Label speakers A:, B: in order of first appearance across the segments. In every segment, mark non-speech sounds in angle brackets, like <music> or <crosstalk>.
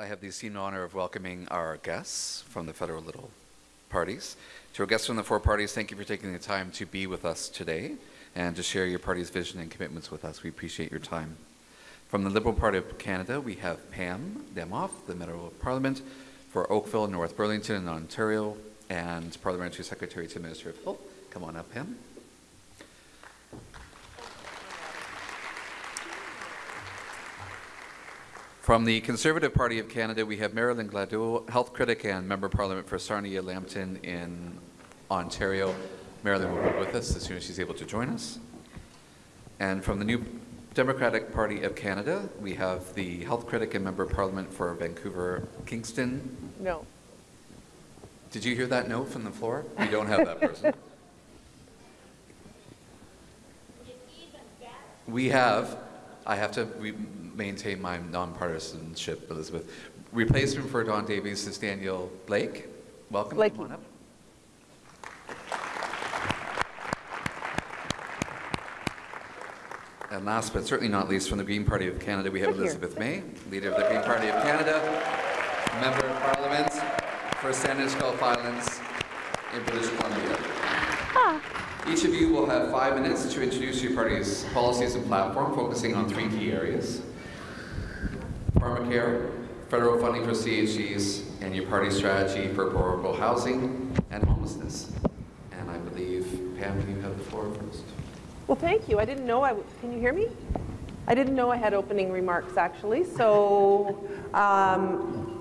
A: I have the esteemed honor of welcoming our guests from the federal Little parties. To our guests from the four parties, thank you for taking the time to be with us today and to share your party's vision and commitments with us. We appreciate your time. From the Liberal Party of Canada, we have Pam Damoff, the Member of Parliament for Oakville, North Burlington, and Ontario, and Parliamentary Secretary to the Minister of Health. Come on up, Pam. From the Conservative Party of Canada, we have Marilyn Gladu, health critic and member of parliament for Sarnia Lambton in Ontario. Marilyn will be with us as soon as she's able to join us. And from the New Democratic Party of Canada, we have the health critic and member of parliament for Vancouver Kingsway.
B: No.
A: Did you hear that note from the floor? We don't have that person. <laughs> We have, I have to re- maintain my nonpartisanship, Elizabeth. Replacement for Don Davies is Daniel Blaikie. Welcome.
B: Blaikie.
A: Come on up. And last but certainly not least, from the Green Party of Canada, we have
B: Right here.
A: Elizabeth May, leader of the Green Party of Canada, member of Parliament for Saanich Gulf Islands in British Columbia. Ah. Each of you will have five minutes to introduce your party's policies and platform, focusing on three key areas. Pharmacare, federal funding for CHCs, and your party's strategy for affordable housing and homelessness. And I believe, Pam, you have the floor first.
B: Well, thank you. I didn't know I, can you hear me? I didn't know I had opening remarks, actually. So um,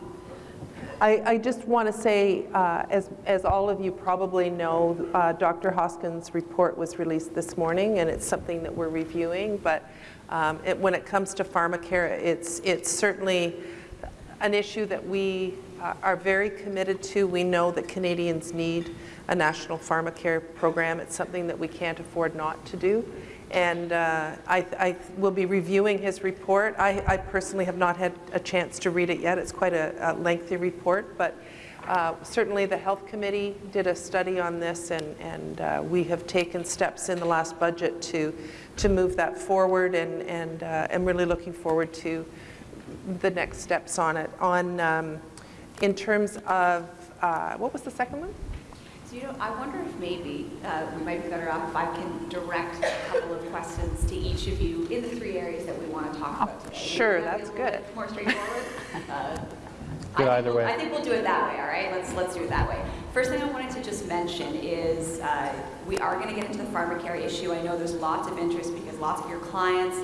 B: I, I just want to say, uh, as, as all of you probably know, uh, Dr. Hoskins' report was released this morning, and it's something that we're reviewing. But um, it, when it comes to pharmacare, it's, it's certainly an issue that we uh, are very committed to. We know that Canadians need a national pharmacare program. It's something that we can't afford not to do. And uh, I, I will be reviewing his report. I, I personally have not had a chance to read it yet. It's quite a, a lengthy report, but uh, certainly the Health Committee did a study on this, and, and uh, we have taken steps in the last budget to, to move that forward, and, and uh, I'm really looking forward to the next steps on it. On, um, in terms of, uh, what was the second one?
C: So, you know, I wonder if maybe uh, we might be better off if I can direct a couple of questions to each of you in the three areas that we want to talk about today.
B: sure,
C: Maybe
B: that's
C: be a little
B: good.
C: More straightforward. <laughs> Uh,
D: Good
C: I
D: either
C: we'll-
D: way.
C: I think we'll do it that way, all right? Let's, let's do it that way. First thing I wanted to just mention is uh, we are going to get into the pharmacare issue. I know there's lots of interest because lots of your clients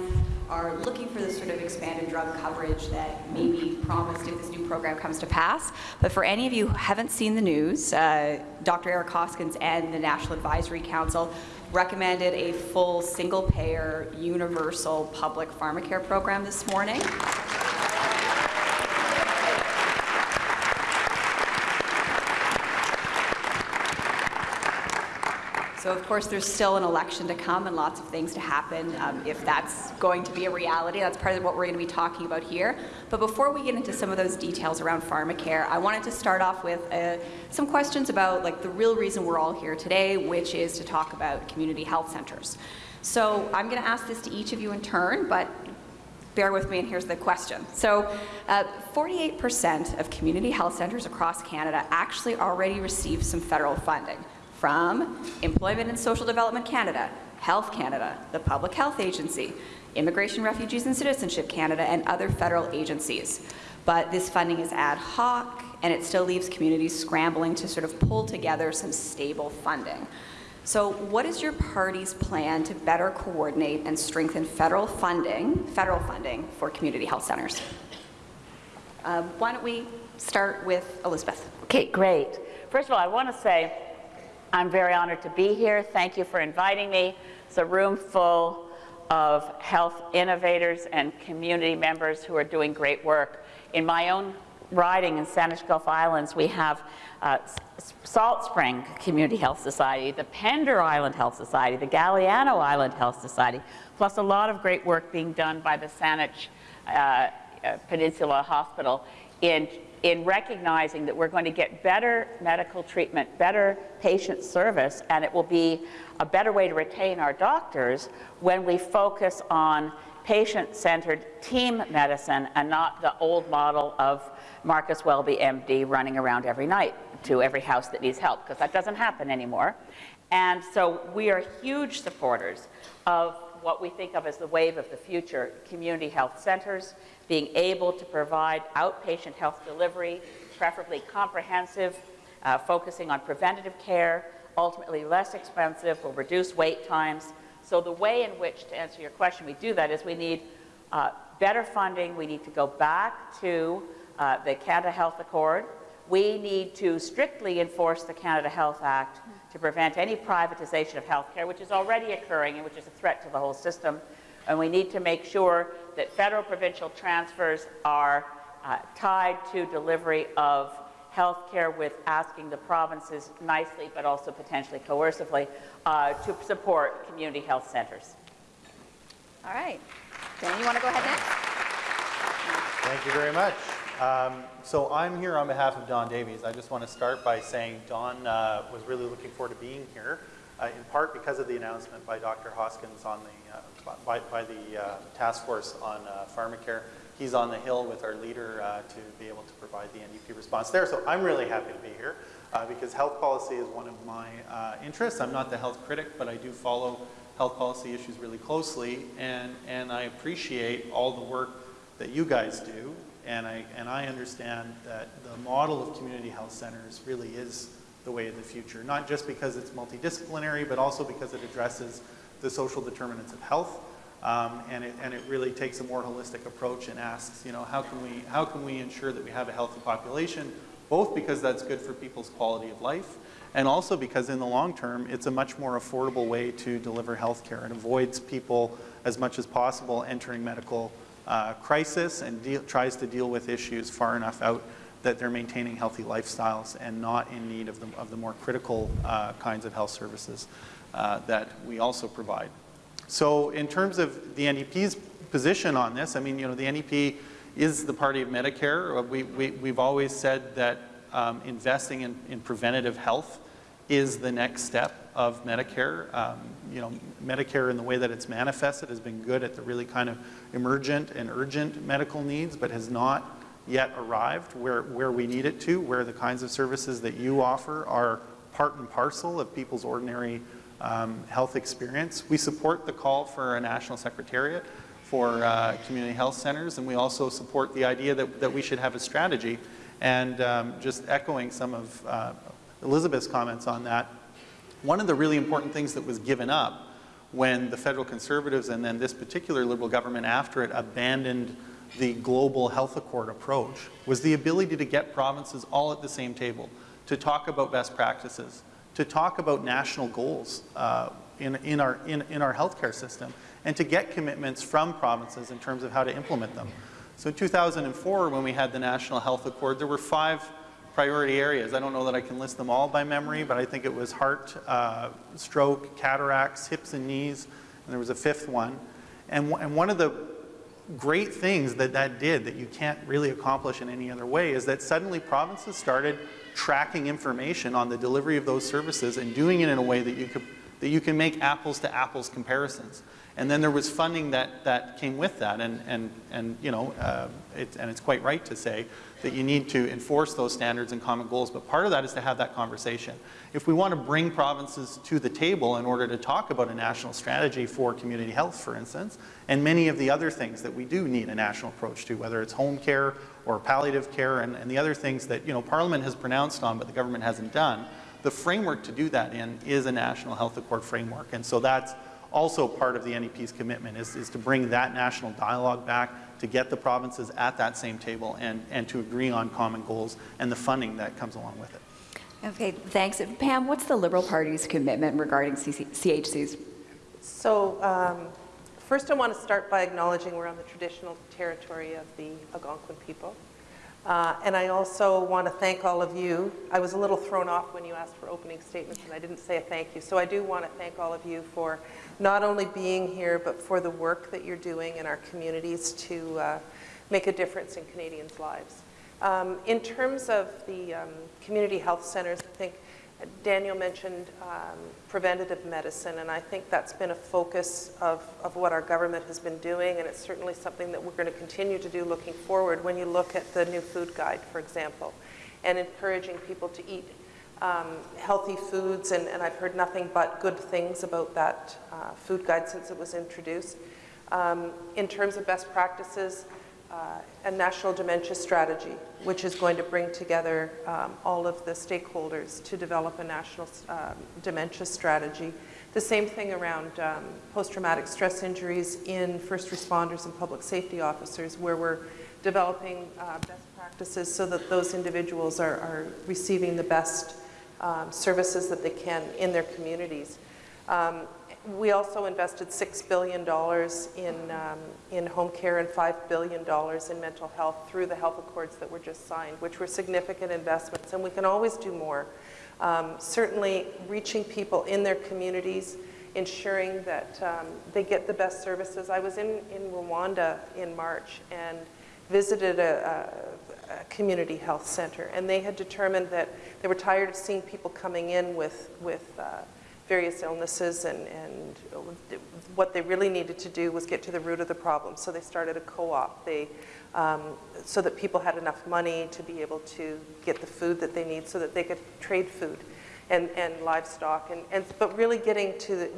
C: are looking for this sort of expanded drug coverage that may be promised if this new program comes to pass. But for any of you who haven't seen the news, uh, Dr. Eric Hoskins and the National Advisory Council recommended a full single-payer universal public pharmacare program this morning. So of course, there's still an election to come and lots of things to happen. Um, if that's going to be a reality, that's part of what we're going to be talking about here. But before we get into some of those details around pharmacare, I wanted to start off with uh, some questions about like the real reason we're all here today, which is to talk about community health centers. So I'm going to ask this to each of you in turn, but bear with me and here's the question. So 48% of community health centers across Canada actually already receive some federal funding from Employment and Social Development Canada, Health Canada, the Public Health Agency, Immigration, Refugees and Citizenship Canada, and other federal agencies. But this funding is ad hoc, and it still leaves communities scrambling to sort of pull together some stable funding. So what is your party's plan to better coordinate and strengthen federal funding, federal funding for community health centers? Uh, why don't we start with Elizabeth?
E: Okay, great. First of all, I want to say I'm very honored to be here. Thank you for inviting me. It's a room full of health innovators and community members who are doing great work. In my own riding in Saanich Gulf Islands, we have uh, Salt Spring Community Health Society, the Pender Island Health Society, the Galiano Island Health Society, plus a lot of great work being done by the Saanich uh, uh, Peninsula Hospital in, in recognizing that we're going to get better medical treatment, better patient service, and it will be a better way to retain our doctors when we focus on patient-centered team medicine and not the old model of Marcus Welby, MD, running around every night to every house that needs help, because that doesn't happen anymore. And so we are huge supporters of what we think of as the wave of the future, community health centers, being able to provide outpatient health delivery, preferably comprehensive, uh, focusing on preventative care, ultimately less expensive, will reduce wait times. So the way in which, to answer your question, we do that is we need uh, better funding. We need to go back to uh, the Canada Health Accord. We need to strictly enforce the Canada Health Act to prevent any privatization of healthcare, which is already occurring and which is a threat to the whole system. And we need to make sure that federal provincial transfers are uh, tied to delivery of health care with asking the provinces nicely, but also potentially coercively, uh, to support community health centers.
C: All right. Dan, you want to go ahead next?
D: Thank you very much. Um, so I'm here on behalf of Don Davies. I just want to start by saying Don uh, was really looking forward to being here, uh, in part because of the announcement by Dr. Hoskins on the, uh, by, by the uh, task force on uh, pharmacare. He's on the Hill with our leader uh, to be able to provide the NDP response there. So I'm really happy to be here uh, because health policy is one of my interests. I'm not the health critic, but I do follow health policy issues really closely, and, and I appreciate all the work that you guys do, and I, and I understand that the model of community health centers really is the way of the future, not just because it's multidisciplinary, but also because it addresses the social determinants of health, um, and, it, and it really takes a more holistic approach and asks, you know, how can, we, how can we ensure that we have a healthy population, both because that's good for people's quality of life, and also because in the long term, it's a much more affordable way to deliver health care. It avoids people as much as possible entering medical uh, crisis and tries to deal with issues far enough out that they're maintaining healthy lifestyles and not in need of the, of the more critical uh, kinds of health services uh, that we also provide. So in terms of the NDP's position on this, I mean, you know, the NDP is the party of Medicare. We, we, we've always said that um, investing in, in preventative health is the next step of Medicare. Um, you know, Medicare in the way that it's manifested has been good at the really kind of emergent and urgent medical needs, but has not yet arrived where, where we need it to, where the kinds of services that you offer are part and parcel of people's ordinary um, health experience. We support the call for a national secretariat for uh, community health centers, and we also support the idea that, that we should have a strategy. And um, just echoing some of uh, Elizabeth's comments on that, one of the really important things that was given up when the federal conservatives and then this particular liberal government after it abandoned the global health accord approach was the ability to get provinces all at the same table to talk about best practices, to talk about national goals uh, in, in, our, in, in our healthcare system, and to get commitments from provinces in terms of how to implement them. So in 2004, when we had the National Health Accord, there were five priority areas. I don't know that I can list them all by memory, but I think it was heart, uh, stroke, cataracts, hips and knees, and there was a fifth one. And, and one of the great things that that did that you can't really accomplish in any other way is that suddenly provinces started tracking information on the delivery of those services and doing it in a way that you, could, that you can make apples to apples comparisons. And then there was funding that, that came with that, and, and, and you know, uh, it, and it's quite right to say that you need to enforce those standards and common goals, but part of that is to have that conversation. If we want to bring provinces to the table in order to talk about a national strategy for community health, for instance, and many of the other things that we do need a national approach to, whether it's home care or palliative care and, and the other things that, you know, Parliament has pronounced on but the government hasn't done, the framework to do that in is a national health accord framework. And so that's also part of the NDP's commitment is, is to bring that national dialogue back, to get the provinces at that same table and, and to agree on common goals and the funding that comes along with it.
C: Okay, thanks. Pam, what's the Liberal Party's commitment regarding CC CHCs?
B: So um, first I want to start by acknowledging we're on the traditional territory of the Algonquin people. Uh, and I also want to thank all of you. I was a little thrown off when you asked for opening statements and I didn't say a thank you. So I do want to thank all of you for not only being here, but for the work that you're doing in our communities to uh, make a difference in Canadians' lives. Um, in terms of the um, community health centers, I think Daniel mentioned um, preventative medicine, and I think that's been a focus of, of what our government has been doing, and it's certainly something that we're going to continue to do looking forward when you look at the new food guide, for example, and encouraging people to eat um, healthy foods, and, and I've heard nothing but good things about that uh, food guide since it was introduced. Um, in terms of best practices, uh, a national dementia strategy, which is going to bring together um, all of the stakeholders to develop a national um, dementia strategy. The same thing around um, post-traumatic stress injuries in first responders and public safety officers, where we're developing uh, best practices so that those individuals are, are receiving the best um, services that they can in their communities. Um, we also invested $6 billion in, um, in home care and $5 billion in mental health through the health accords that were just signed, which were significant investments, and we can always do more. Um, certainly reaching people in their communities, ensuring that um, they get the best services. I was in, in Rwanda in March and visited a, a, a community health center, and they had determined that they were tired of seeing people coming in with, with uh, various illnesses and, and what they really needed to do was get to the root of the problem. So they started a co-op um, so that people had enough money to be able to get the food that they need so that they could trade food and, and livestock. And, and, but really getting to the,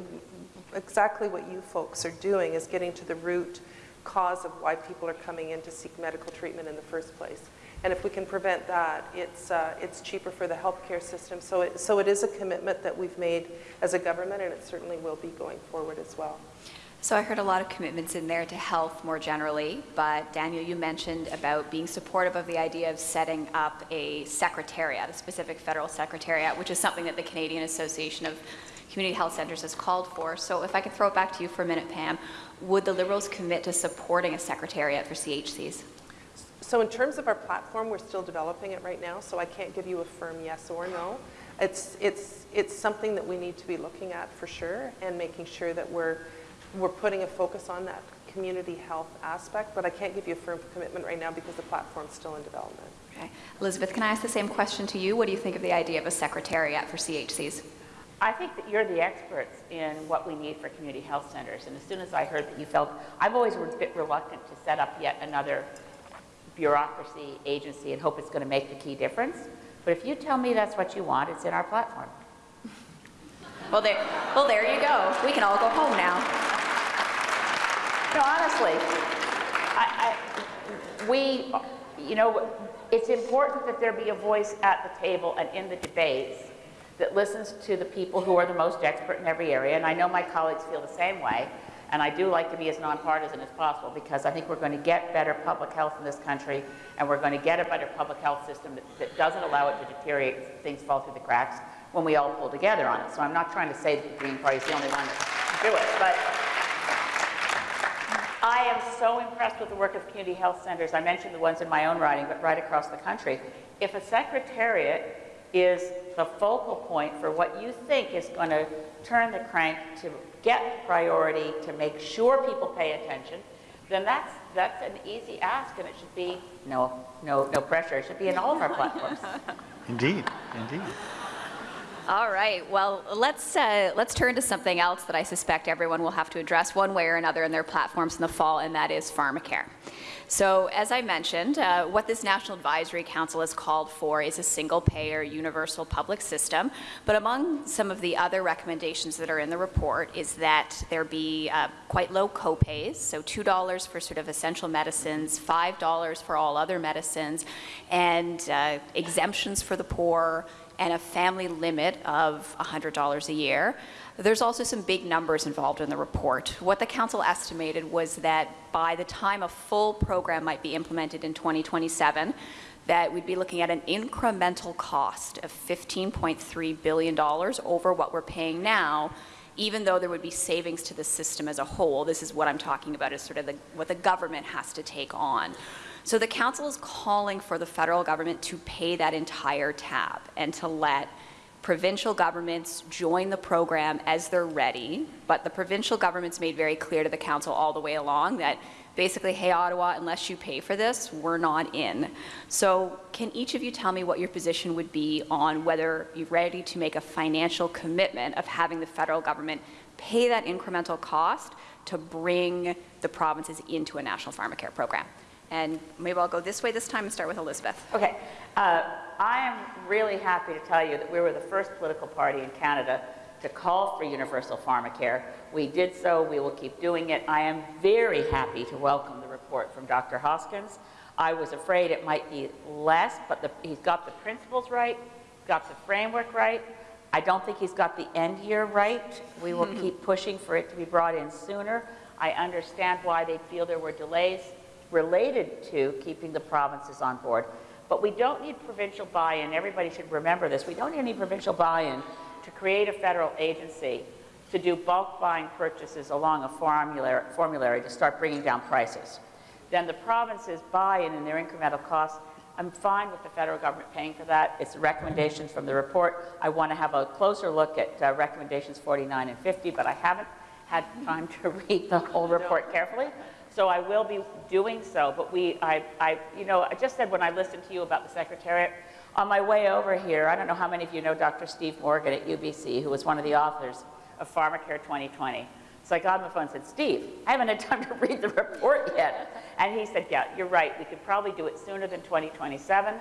B: exactly what you folks are doing is getting to the root cause of why people are coming in to seek medical treatment in the first place. And if we can prevent that, it's, uh, it's cheaper for the healthcare system. So it, so it is a commitment that we've made as a government, and it certainly will be going forward as well.
C: So I heard a lot of commitments in there to health more generally, but Daniel, you mentioned about being supportive of the idea of setting up a secretariat, a specific federal secretariat, which is something that the Canadian Association of Community Health Centres has called for. So if I could throw it back to you for a minute, Pam, would the Liberals commit to supporting a secretariat for CHCs?
B: So in terms of our platform, we're still developing it right now, so I can't give you a firm yes or no. It's, it's, it's something that we need to be looking at for sure and making sure that we're, we're putting a focus on that community health aspect, but I can't give you a firm commitment right now because the platform's still in development.
C: Okay. Elizabeth, can I ask the same question to you? What do you think of the idea of a secretariat for CHCs?
E: I think that you're the experts in what we need for community health centers. And as soon as I heard that you felt, I've always been a bit reluctant to set up yet another bureaucracy, agency, and hope it's going to make the key difference. But if you tell me that's what you want, it's in our platform. <laughs>
C: Well, there, well, there you go. We can all go home now.
E: No, honestly, I, I, we, you know, it's important that there be a voice at the table and in the debates that listens to the people who are the most expert in every area, and I know my colleagues feel the same way. And I do like to be as nonpartisan as possible because I think we're going to get better public health in this country and we're going to get a better public health system that, that doesn't allow it to deteriorate, things fall through the cracks when we all pull together on it. So I'm not trying to say that the Green Party is the only one to do it, but I am so impressed with the work of community health centers. I mentioned the ones in my own riding, but right across the country. If a secretariat is the focal point for what you think is going to turn the crank to get priority, to make sure people pay attention, then that's, that's an easy ask and it should be no, no, no pressure. It should be in all of our platforms. <laughs>
D: Indeed, indeed.
C: All right. Well, let's uh, let's turn to something else that I suspect everyone will have to address one way or another in their platforms in the fall, and that is pharmacare. So as I mentioned, uh, what this National Advisory Council has called for is a single-payer universal public system, but among some of the other recommendations that are in the report is that there be uh, quite low copays, so $2 for sort of essential medicines, $5 for all other medicines, and uh, exemptions for the poor, and a family limit of $100 a year. There's also some big numbers involved in the report. What the council estimated was that by the time a full program might be implemented in 2027, that we'd be looking at an incremental cost of $15.3 billion over what we're paying now, even though there would be savings to the system as a whole. This is what I'm talking about is sort of the, what the government has to take on. So the council is calling for the federal government to pay that entire tab and to let provincial governments join the program as they're ready, but the provincial governments made very clear to the council all the way along that basically, hey, Ottawa, unless you pay for this, we're not in. So can each of you tell me what your position would be on whether you're ready to make a financial commitment of having the federal government pay that incremental cost to bring the provinces into a national pharmacare program? And maybe I'll go this way this time and start with Elizabeth.
E: Okay, uh, I am really happy to tell you that we were the first political party in Canada to call for universal pharmacare. We did so, we will keep doing it. I am very happy to welcome the report from Dr. Hoskins. I was afraid it might be less, but the, he's got the principles right, got the framework right. I don't think he's got the end year right. We will keep pushing for it to be brought in sooner. I understand why they feel there were delays related to keeping the provinces on board. But we don't need provincial buy-in. Everybody should remember this. We don't need any provincial buy-in to create a federal agency to do bulk buying purchases along a formulary, formulary to start bringing down prices. Then the provinces buy in in their incremental costs. I'm fine with the federal government paying for that. It's recommendations from the report. I want to have a closer look at uh, recommendations 49 and 50, but I haven't had time to <laughs> read the whole report carefully. So I will be doing so, but we, I, I, you know, I just said when I listened to you about the Secretariat, on my way over here, I don't know how many of you know Dr. Steve Morgan at UBC, who was one of the authors of Pharmacare 2020. So I got on the phone and said, Steve, I haven't had time to <laughs> read the report yet. And he said, yeah, you're right. We could probably do it sooner than 2027.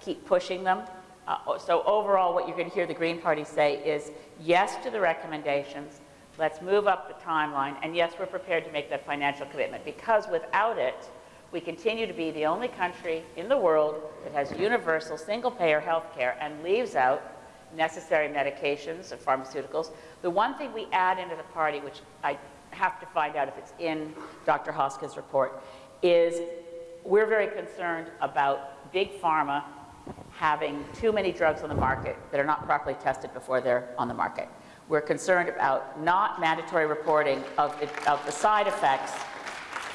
E: Keep pushing them. Uh, so overall, what you're going to hear the Green Party say is yes to the recommendations. Let's move up the timeline. And yes, we're prepared to make that financial commitment because without it, we continue to be the only country in the world that has universal single-payer health care and leaves out necessary medications and pharmaceuticals. The one thing we add into the party, which I have to find out if it's in Dr. Hoskins' report, is we're very concerned about big pharma having too many drugs on the market that are not properly tested before they're on the market. We're concerned about not mandatory reporting of the, of the side effects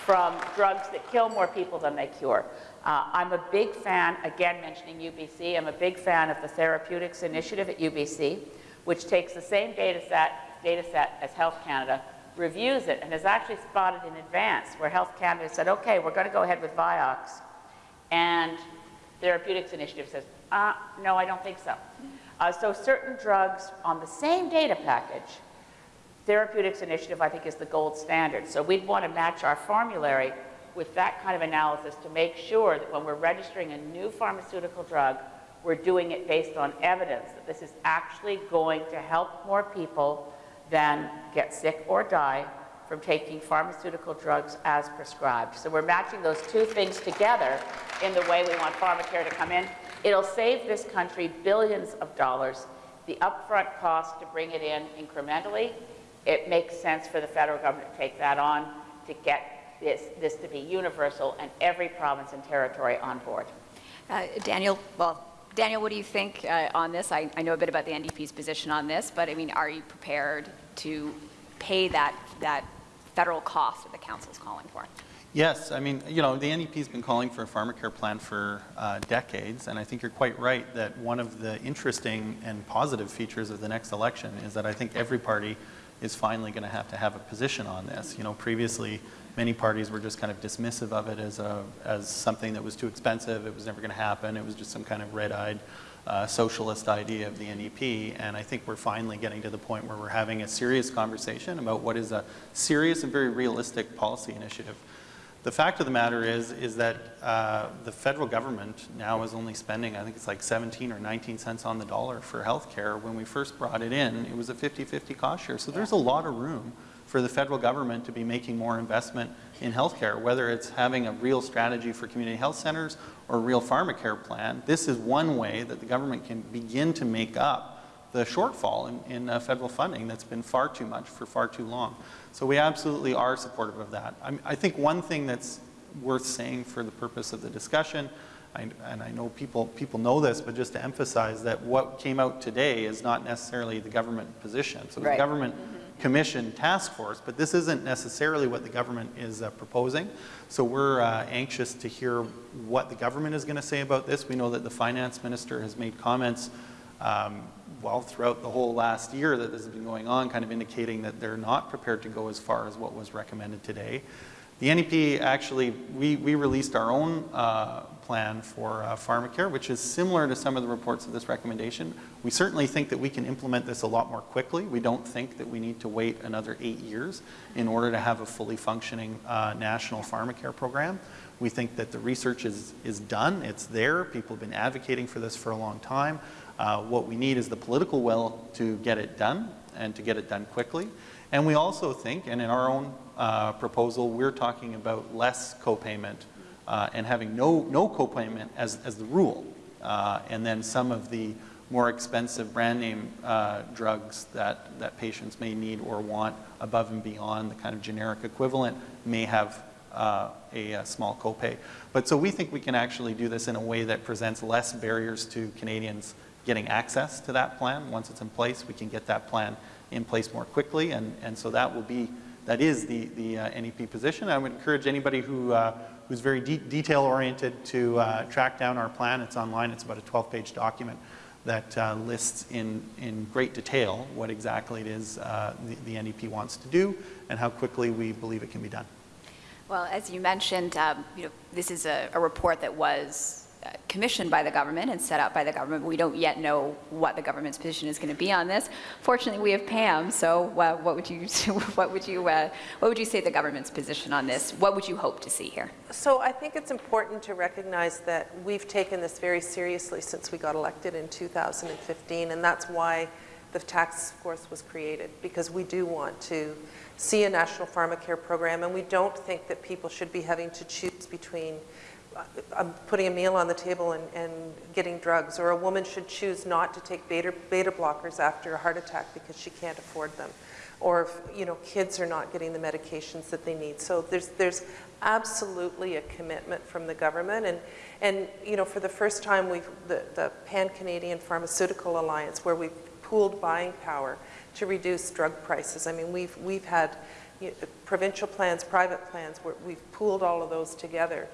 E: from drugs that kill more people than they cure. Uh, I'm a big fan, again mentioning UBC, I'm a big fan of the therapeutics initiative at UBC, which takes the same data set, data set as Health Canada, reviews it, and has actually spotted in advance where Health Canada said, okay, we're going to go ahead with Vioxx, and Therapeutics Initiative says, uh, no, I don't think so. Uh, so certain drugs on the same data package, Therapeutics Initiative, I think, is the gold standard. So we'd want to match our formulary with that kind of analysis to make sure that when we're registering a new pharmaceutical drug, we're doing it based on evidence that this is actually going to help more people than get sick or die from taking pharmaceutical drugs as prescribed. So we're matching those two things together in the way we want pharmacare to come in. It'll save this country billions of dollars. The upfront cost to bring it in incrementally, it makes sense for the federal government to take that on to get this, this to be universal and every province and territory on board.
C: Uh, Daniel, well, Daniel, what do you think uh, on this? I, I know a bit about the NDP's position on this, but I mean, are you prepared to pay that, that federal cost that the council's calling for?
D: Yes, I mean, you know, the NDP's been calling for a pharmacare plan for uh, decades, and I think you're quite right that one of the interesting and positive features of the next election is that I think every party is finally going to have to have a position on this. You know, previously, many parties were just kind of dismissive of it as, a, as something that was too expensive, it was never going to happen, it was just some kind of red-eyed uh, socialist idea of the NDP, and I think we're finally getting to the point where we're having a serious conversation about what is a serious and very realistic policy initiative. The fact of the matter is, is that uh, the federal government now is only spending, I think it's like 17 or 19 cents on the dollar for healthcare. When we first brought it in, it was a 50-50 cost share. So there's a lot of room for the federal government to be making more investment in healthcare, whether it's having a real strategy for community health centers or a real pharmacare plan. This is one way that the government can begin to make up the shortfall in, in uh, federal funding that's been far too much for far too long. So we absolutely are supportive of that. I, I think one thing that's worth saying for the purpose of the discussion, I, and I know people, people know this, but just to emphasize that what came out today is not necessarily the government position. So
E: Right.
D: the government commission task force, but this isn't necessarily what the government is uh, proposing. So we're uh, anxious to hear what the government is going to say about this. We know that the finance minister has made comments um, well throughout the whole last year that this has been going on, kind of indicating that they're not prepared to go as far as what was recommended today. The NDP actually, we, we released our own uh, plan for uh, pharmacare, which is similar to some of the reports of this recommendation. We certainly think that we can implement this a lot more quickly. We don't think that we need to wait another eight years in order to have a fully functioning uh, national pharmacare program. We think that the research is, is done, it's there, people have been advocating for this for a long time. Uh, what we need is the political will to get it done and to get it done quickly. And we also think, and in our own uh, proposal, we're talking about less copayment uh, and having no, no copayment as, as the rule. Uh, and then some of the more expensive brand name uh, drugs that, that patients may need or want above and beyond the kind of generic equivalent may have uh, a, a, small copay. But so we think we can actually do this in a way that presents less barriers to Canadians getting access to that plan. Once it's in place, we can get that plan in place more quickly, and, and so that will be, that is the, the uh, NDP position. I would encourage anybody who, uh, who's very de detail oriented to uh, track down our plan. It's online, it's about a 12 page document that uh, lists in, in great detail what exactly it is uh, the, the NDP wants to do and how quickly we believe it can be done.
C: Well, as you mentioned, um, you know, this is a, a report that was commissioned by the government and set up by the government. We don't yet know what the government's position is going to be on this. Fortunately, we have Pam. So, uh, what would you <laughs> what would you uh, what would you say the government's position on this? What would you hope to see here?
B: So, I think it's important to recognize that we've taken this very seriously since we got elected in 2015, and that's why the task force was created because we do want to see a national pharmacare program, and we don't think that people should be having to choose between I'm putting a meal on the table and, and, getting drugs, or a woman should choose not to take beta, beta blockers after a heart attack because she can't afford them, or if, you know, kids are not getting the medications that they need. So there's, there's absolutely a commitment from the government, and, and you know, for the first time, we've, the, the Pan-Canadian Pharmaceutical Alliance, where we've pooled buying power to reduce drug prices. I mean, we've, we've had you know, provincial plans, private plans, where we've pooled all of those together.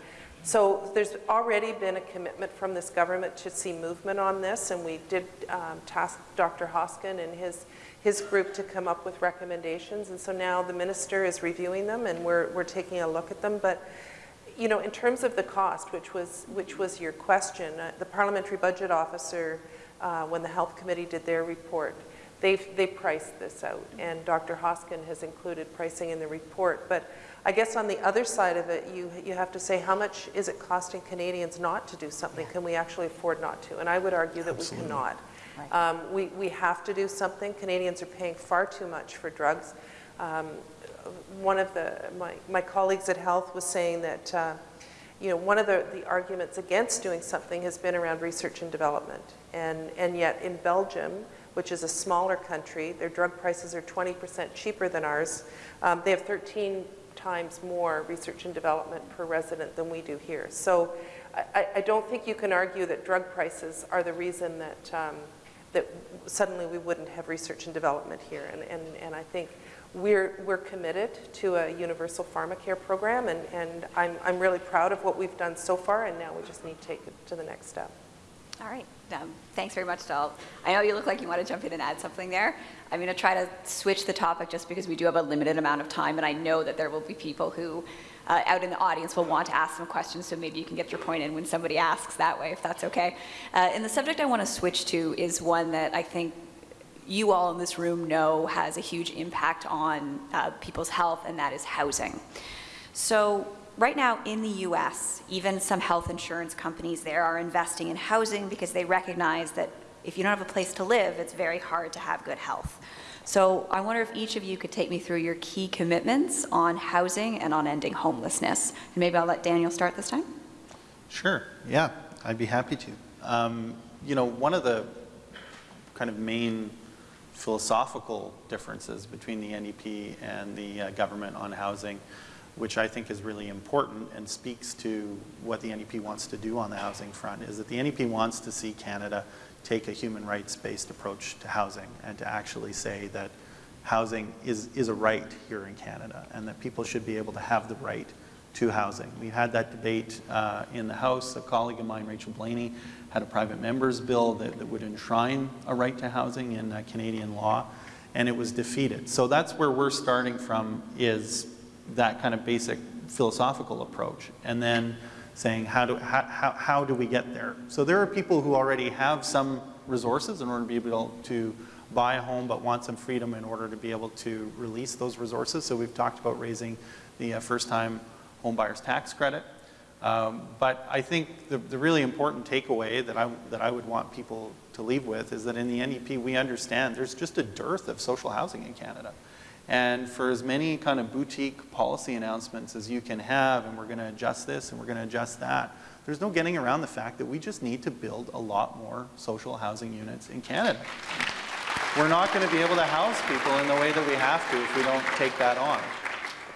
B: So there's already been a commitment from this government to see movement on this, and we did um, task Dr. Hoskin and his, his group to come up with recommendations, and so now the minister is reviewing them, and we're, we're taking a look at them. But you know, in terms of the cost, which was, which was your question, uh, the parliamentary budget officer, uh, when the health committee did their report, they they priced this out, and Dr. Hoskin has included pricing in the report. But I guess on the other side of it, you, you have to say how much is it costing Canadians not to do something? Can we actually afford not to? And I would argue that Absolutely. we cannot. Right. Um, we, we have to do something. Canadians are paying far too much for drugs. Um, one of the, my, my colleagues at Health was saying that, uh, you know, one of the, the arguments against doing something has been around research and development. And, and yet in Belgium, which is a smaller country, their drug prices are 20% cheaper than ours. Um, they have 13 times more research and development per resident than we do here. So I, I don't think you can argue that drug prices are the reason that, um, that suddenly we wouldn't have research and development here. And, and, and I think we're, we're committed to a universal pharmacare program, and, and I'm, I'm really proud of what we've done so far, and now we just need to take it to the next step.
C: All right. Um, thanks very much, Dal. I know you look like you want to jump in and add something there. I'm going to try to switch the topic just because we do have a limited amount of time, and I know that there will be people who uh, out in the audience will want to ask some questions, so maybe you can get your point in when somebody asks that way, if that's okay. Uh, and the subject I want to switch to is one that I think you all in this room know has a huge impact on uh, people's health, and that is housing. So right now in the US, even some health insurance companies there are investing in housing because they recognize that if you don't have a place to live, it's very hard to have good health. So I wonder if each of you could take me through your key commitments on housing and on ending homelessness. And maybe I'll let Daniel start this time.
D: Sure, yeah, I'd be happy to. Um, you know, one of the kind of main philosophical differences between the NDP and the uh, government on housing which I think is really important and speaks to what the NDP wants to do on the housing front, is that the NDP wants to see Canada take a human rights-based approach to housing and to actually say that housing is, is a right here in Canada and that people should be able to have the right to housing. We had that debate uh, in the House. A colleague of mine, Rachel Blaney, had a private member's bill that, that would enshrine a right to housing in uh, Canadian law, and it was defeated. So that's where we're starting from is that kind of basic philosophical approach, and then saying how do, how, how, how do we get there? So there are people who already have some resources in order to be able to buy a home but want some freedom in order to be able to release those resources. So we've talked about raising the uh, first-time home buyer's tax credit. Um, but I think the, the really important takeaway that I, that I would want people to leave with is that in the NDP we understand there's just a dearth of social housing in Canada. And for as many kind of boutique policy announcements as you can have, and we're going to adjust this and we're going to adjust that, there's no getting around the fact that we just need to build a lot more social housing units in Canada. We're not going to be able to house people in the way that we have to if we don't take that on.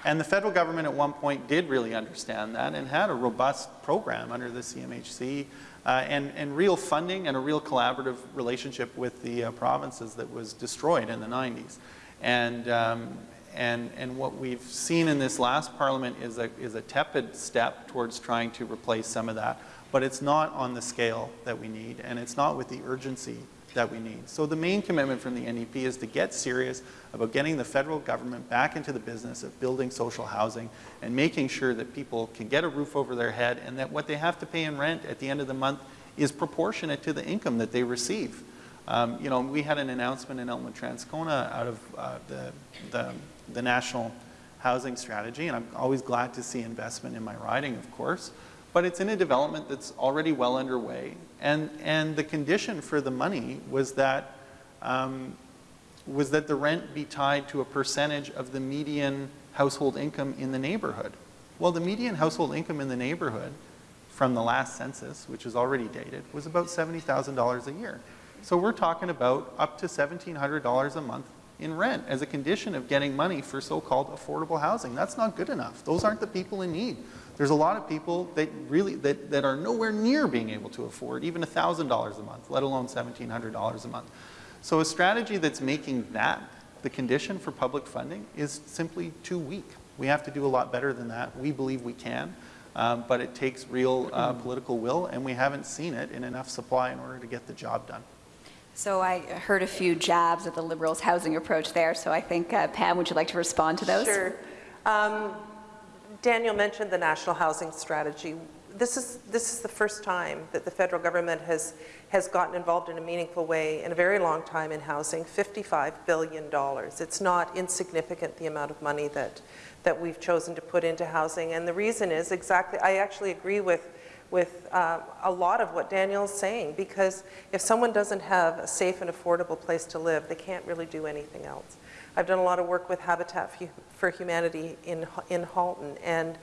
D: And the federal government at one point did really understand that and had a robust program under the CMHC uh, and, and real funding and a real collaborative relationship with the uh, provinces that was destroyed in the 90s. And, um, and, and what we've seen in this last parliament is a, is a tepid step towards trying to replace some of that. But it's not on the scale that we need, and it's not with the urgency that we need. So the main commitment from the NDP is to get serious about getting the federal government back into the business of building social housing and making sure that people can get a roof over their head and that what they have to pay in rent at the end of the month is proportionate to the income that they receive. Um, you know, we had an announcement in Elmwood Transcona out of uh, the, the, the national housing strategy, and I'm always glad to see investment in my riding, of course but it's in a development that's already well underway. And, and the condition for the money was that, um, was that the rent be tied to a percentage of the median household income in the neighborhood. Well, the median household income in the neighborhood from the last census, which is already dated, was about $70,000 a year. So we're talking about up to $1,700 a month in rent as a condition of getting money for so-called affordable housing. That's not good enough. Those aren't the people in need. There's a lot of people that really, that, that are nowhere near being able to afford even $1,000 a month, let alone $1,700 a month. So a strategy that's making that the condition for public funding is simply too weak. We have to do a lot better than that. We believe we can, um, but it takes real uh, political will, and we haven't seen it in enough supply in order to get the job done.
C: So I heard a few jabs at the Liberals' housing approach there, so I think, uh, Pam, would you like to respond to those?
B: Sure. Um, Daniel mentioned the National Housing Strategy. This is, this is the first time that the federal government has, has gotten involved in a meaningful way in a very long time in housing, $55 billion. It's not insignificant the amount of money that, that we've chosen to put into housing. And the reason is exactly, I actually agree with, with uh, a lot of what Daniel's saying, because if someone doesn't have a safe and affordable place to live, they can't really do anything else. I've done a lot of work with Habitat for Humanity in, in Halton and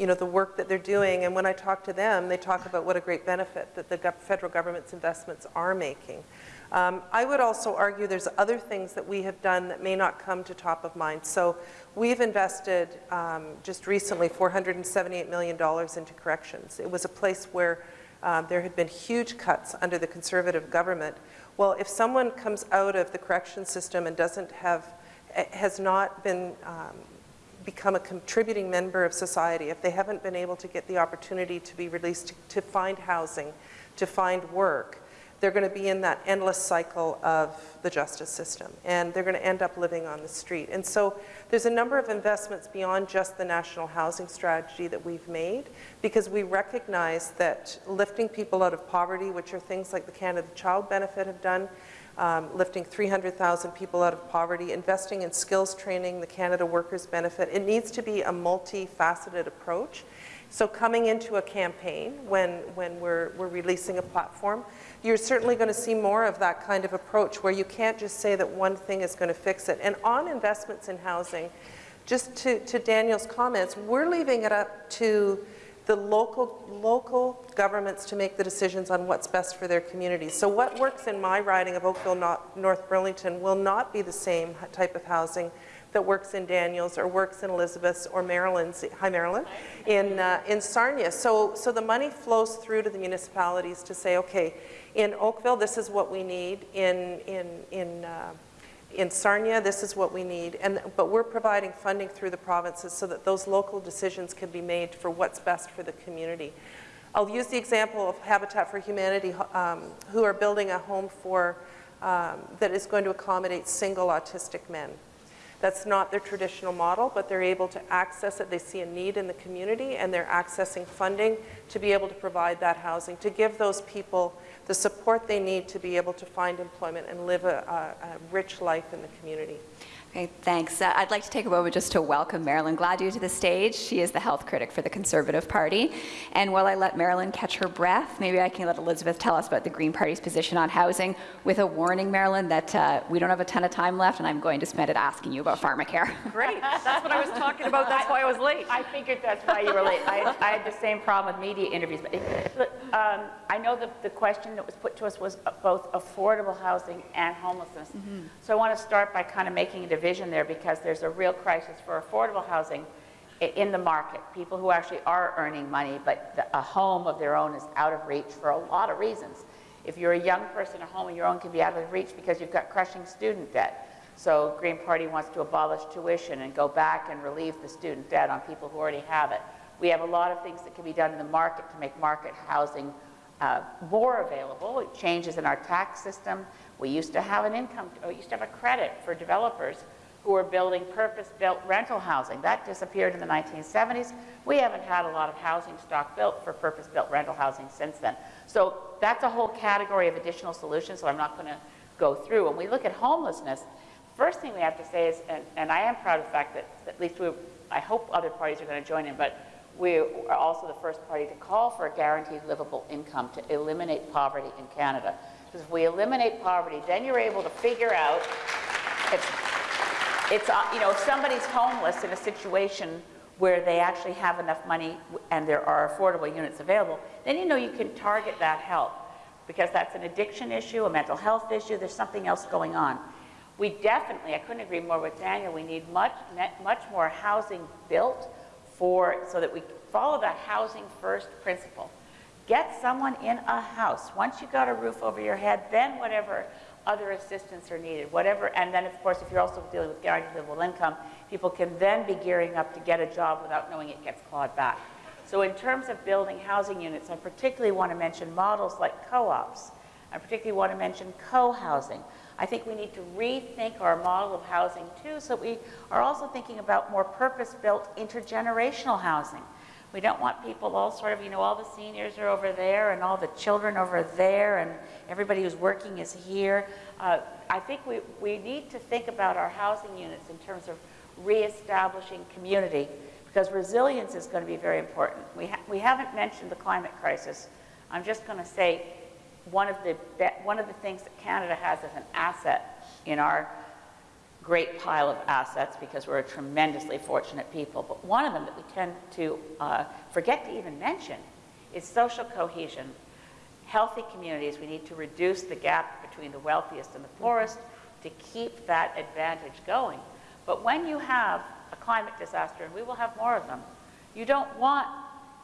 B: you know, the work that they're doing. And when I talk to them, they talk about what a great benefit that the federal government's investments are making. Um, I would also argue there's other things that we have done that may not come to top of mind. So we've invested um, just recently $478 million into corrections. It was a place where um, there had been huge cuts under the conservative government. Well, if someone comes out of the correction system and doesn't have has not been um, become a contributing member of society, if they haven't been able to get the opportunity to be released to, to find housing, to find work, they're going to be in that endless cycle of the justice system and they're going to end up living on the street. And so there's a number of investments beyond just the national housing strategy that we've made because we recognize that lifting people out of poverty, which are things like the Canada Child Benefit have done, um, lifting 300,000 people out of poverty, investing in skills training, the Canada Workers Benefit. It needs to be a multifaceted approach. So coming into a campaign when, when we're, we're releasing a platform, you're certainly going to see more of that kind of approach where you can't just say that one thing is going to fix it. And on investments in housing, just to, to Daniel's comments, we're leaving it up to the local, local governments to make the decisions on what's best for their communities. So what works in my riding of Oakville, North Burlington will not be the same type of housing that works in Daniels or works in Elizabeth's or Marilyn's, hi Maryland, in, uh, in Sarnia. So, so the money flows through to the municipalities to say, okay, in Oakville, this is what we need. In, in, in uh, in Sarnia, this is what we need, and, but we're providing funding through the provinces so that those local decisions can be made for what's best for the community. I'll use the example of Habitat for Humanity, um, who are building a home for, um, that is going to accommodate single autistic men. That's not their traditional model, but they're able to access it. They see a need in the community, and they're accessing funding to be able to provide that housing, to give those people the support they need to be able to find employment and live a, a, a rich life in the community.
C: Okay, thanks. Uh, I'd like to take a moment just to welcome Marilyn Gladu to the stage. She is the health critic for the Conservative Party. And while I let Marilyn catch her breath, maybe I can let Elizabeth tell us about the Green Party's position on housing with a warning, Marilyn, that uh, we don't have a ton of time left and I'm going to spend it asking you about pharmacare. <laughs>
F: Great, that's what I was talking about, that's why I was late.
E: I figured that's why you were late. I, I had the same problem with media interviews. But it- look, um, I know that the question that was put to us was both affordable housing and homelessness. So I want to start by kind of making a division there because there's a real crisis for affordable housing in the market. People who actually are earning money, but the- a home of their own is out of reach for a lot of reasons. If you're a young person, a home of your own can be out of reach because you've got crushing student debt. So Green Party wants to abolish tuition and go back and relieve the student debt on people who already have it. We have a lot of things that can be done in the market to make market housing uh, more available. Changes in our tax system. We used to have an income, we used to have a credit for developers who were building purpose-built rental housing. That disappeared in the 1970s. We haven't had a lot of housing stock built for purpose-built rental housing since then. So that's a whole category of additional solutions, so I'm not going to go through. When we look at homelessness, first thing we have to say is, and, and I am proud of the fact that at least we, I hope other parties are going to join in, but we are also the first party to call for a guaranteed livable income to eliminate poverty in Canada. Because if we eliminate poverty, then you're able to figure out if, it's, uh, you know, if somebody's homeless in a situation where they actually have enough money and there are affordable units available, then you know you can target that help because that's an addiction issue, a mental health issue, there's something else going on. We definitely, I couldn't agree more with Daniel, we need much, much more housing built for, so that we follow the housing first principle. Get someone in a house. Once you've got a roof over your head, then whatever other assistance are needed, whatever, and then of course if you're also dealing with guaranteed livable income, people can then be gearing up to get a job without knowing it gets clawed back. So in terms of building housing units, I particularly want to mention models like co-ops. I particularly want to mention co-housing. I think we need to rethink our model of housing too, so we are also thinking about more purpose-built intergenerational housing. We don't want people all sort of, you know, all the seniors are over there and all the children over there and everybody who's working is here. Uh, I think we, we need to think about our housing units in terms of reestablishing community because resilience is going to be very important. We, ha we haven't mentioned the climate crisis. I'm just going to say one of, the one of the things that Canada has as an asset in our great pile of assets because we're a tremendously fortunate people, but one of them that we tend to uh, forget to even mention is social cohesion. Healthy communities, we need to reduce the gap between the wealthiest and the poorest to keep that advantage going. But when you have a climate disaster, and we will have more of them, you don't want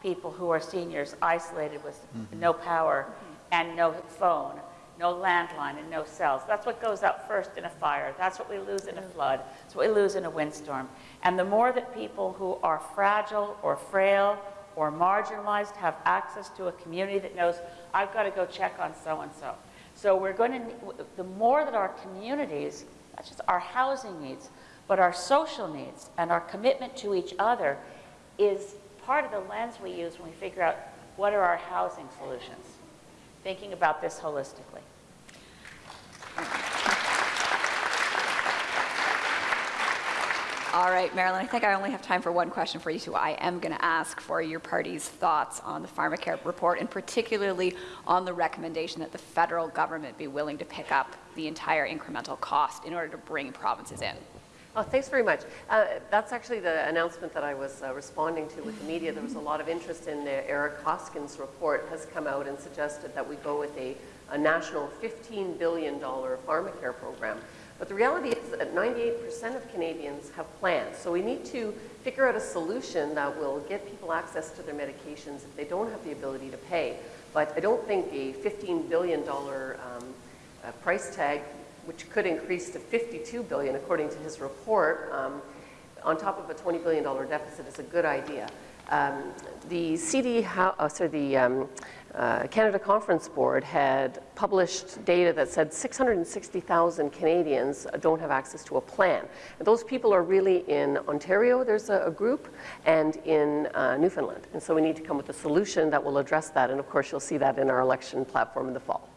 E: people who are seniors isolated with mm -hmm. no power mm -hmm. and no phone no landline and no cells. That's what goes out first in a fire. That's what we lose in a flood. That's what we lose in a windstorm. And the more that people who are fragile or frail or marginalized have access to a community that knows, I've got to go check on so-and-so. So we're going to, the more that our communities, not just our housing needs, but our social needs and our commitment to each other is part of the lens we use when we figure out what are our housing solutions thinking about this holistically.
C: All right, Marilyn, I think I only have time for one question for you two. I am going to ask for your party's thoughts on the pharmacare report and particularly on the recommendation that the federal government be willing to pick up the entire incremental cost in order to bring provinces in.
F: Oh, thanks very much. Uh, that's actually the announcement that I was uh, responding to with the media. There was a lot of interest in uh, Eric Hoskins' report has come out and suggested that we go with a, a national $15 billion pharmacare program. But the reality is that 98% of Canadians have plans. So we need to figure out a solution that will get people access to their medications if they don't have the ability to pay. But I don't think a $15 billion um, uh, price tag which could increase to 52 billion according to his report, um, on top of a $20 billion deficit is a good idea. Um, the CD, oh, sorry, the um, uh, Canada Conference Board had published data that said 660,000 Canadians don't have access to a plan. And those people are really in Ontario, there's a, a group, and in uh, Newfoundland. And so we need to come with a solution that will address that. And of course, you'll see that in our election platform in the fall.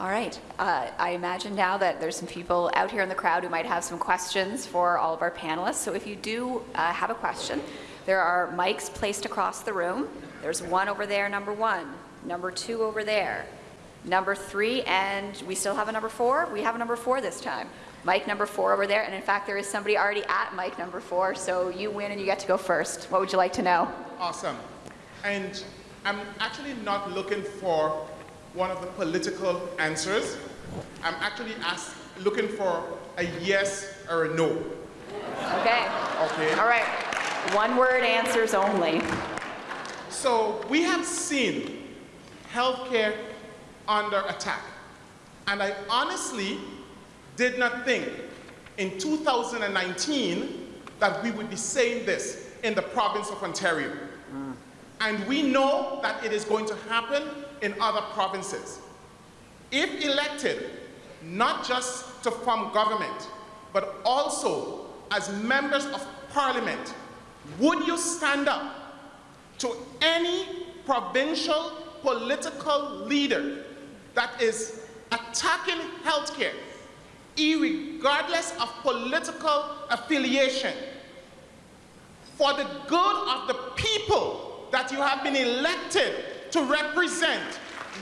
C: All right. Uh, I imagine now that there's some people out here in the crowd who might have some questions for all of our panelists. So if you do uh, have a question, there are mics placed across the room. There's one over there, number one, number two over there, number three, and we still have a number four. We have a number four this time. Mic number four over there, and in fact, there is somebody already at mic number four, so you win and you get to go first. What would you like to know?
G: Awesome. And I'm actually not looking for one of the political answers. I'm actually ask, looking for a yes or a no.
C: Okay.
G: Okay.
C: All right. One word answers only.
G: So we have seen healthcare under attack. And I honestly did not think in 2019 that we would be saying this in the province of Ontario. Mm. And we know that it is going to happen in other provinces. If elected, not just to form government, but also as members of parliament, would you stand up to any provincial political leader that is attacking healthcare, regardless of political affiliation, for the good of the people that you have been elected to represent,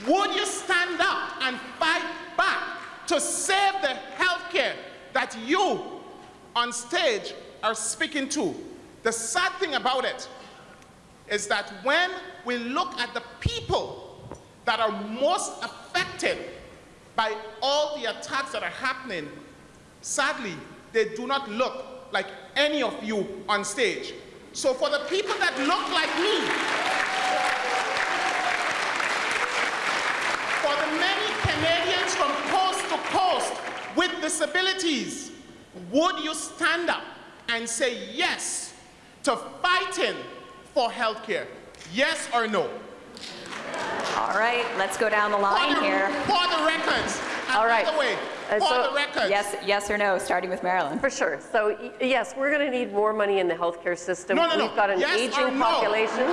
G: would you stand up and fight back to save the healthcare that you on stage are speaking to? The sad thing about it is that when we look at the people that are most affected by all the attacks that are happening, sadly, they do not look like any of you on stage. So for the people that look like me, for the many Canadians from coast to coast with disabilities, would you stand up and say yes to fighting for health care? Yes or no?
C: All right, let's go down the
G: For
C: line
G: the,
C: here.
G: for the records. And
F: All right.
G: By the way,
F: Uh,
G: for
F: so-
G: the records.
C: Yes, yes or no, starting with Marilyn.
F: For sure. So yes, we're going to need more money in the healthcare system.
G: No, no, no.
F: We've got an
G: yes or
F: aging
G: no?
F: population.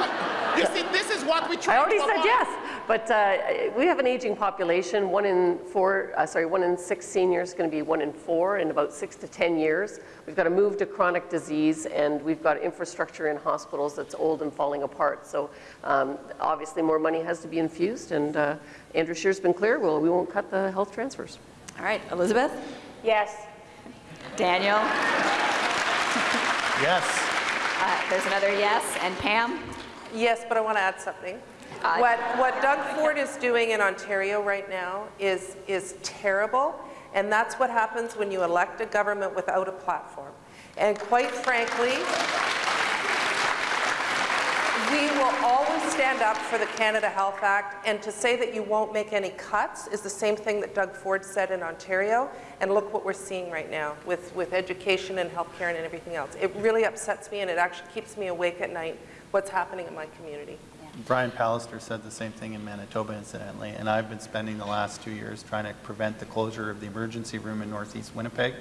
G: You see, this is what we try
F: I already
G: to
F: said
G: avoid.
F: yes, but uh, we have an aging population. One in four, uh, sorry, one in six seniors is going to be one in four in about six to 10 years. We've got to move to chronic disease, and we've got infrastructure in hospitals that's old and falling apart. So um, obviously, more money has to be infused, and uh, Andrew Scheer's been clear. Well, we won't cut the health transfers.
C: All right, Elizabeth?
E: Yes.
C: Daniel?
D: Yes.
C: Uh, There's another yes. And Pam?
B: Yes, but I want to add something.
C: Uh,
B: What, what Doug Ford is doing in Ontario right now is, is terrible, and that's what happens when you elect a government without a platform. And quite frankly, we will always stand up for the Canada Health Act, and to say that you won't make any cuts is the same thing that Doug Ford said in Ontario, and look what we're seeing right now with, with education and healthcare and everything else. It really upsets me, and it actually keeps me awake at night, what's happening in my community.
D: Brian Pallister said the same thing in Manitoba incidentally, and I've been spending the last two years trying to prevent the closure of the emergency room in northeast Winnipeg,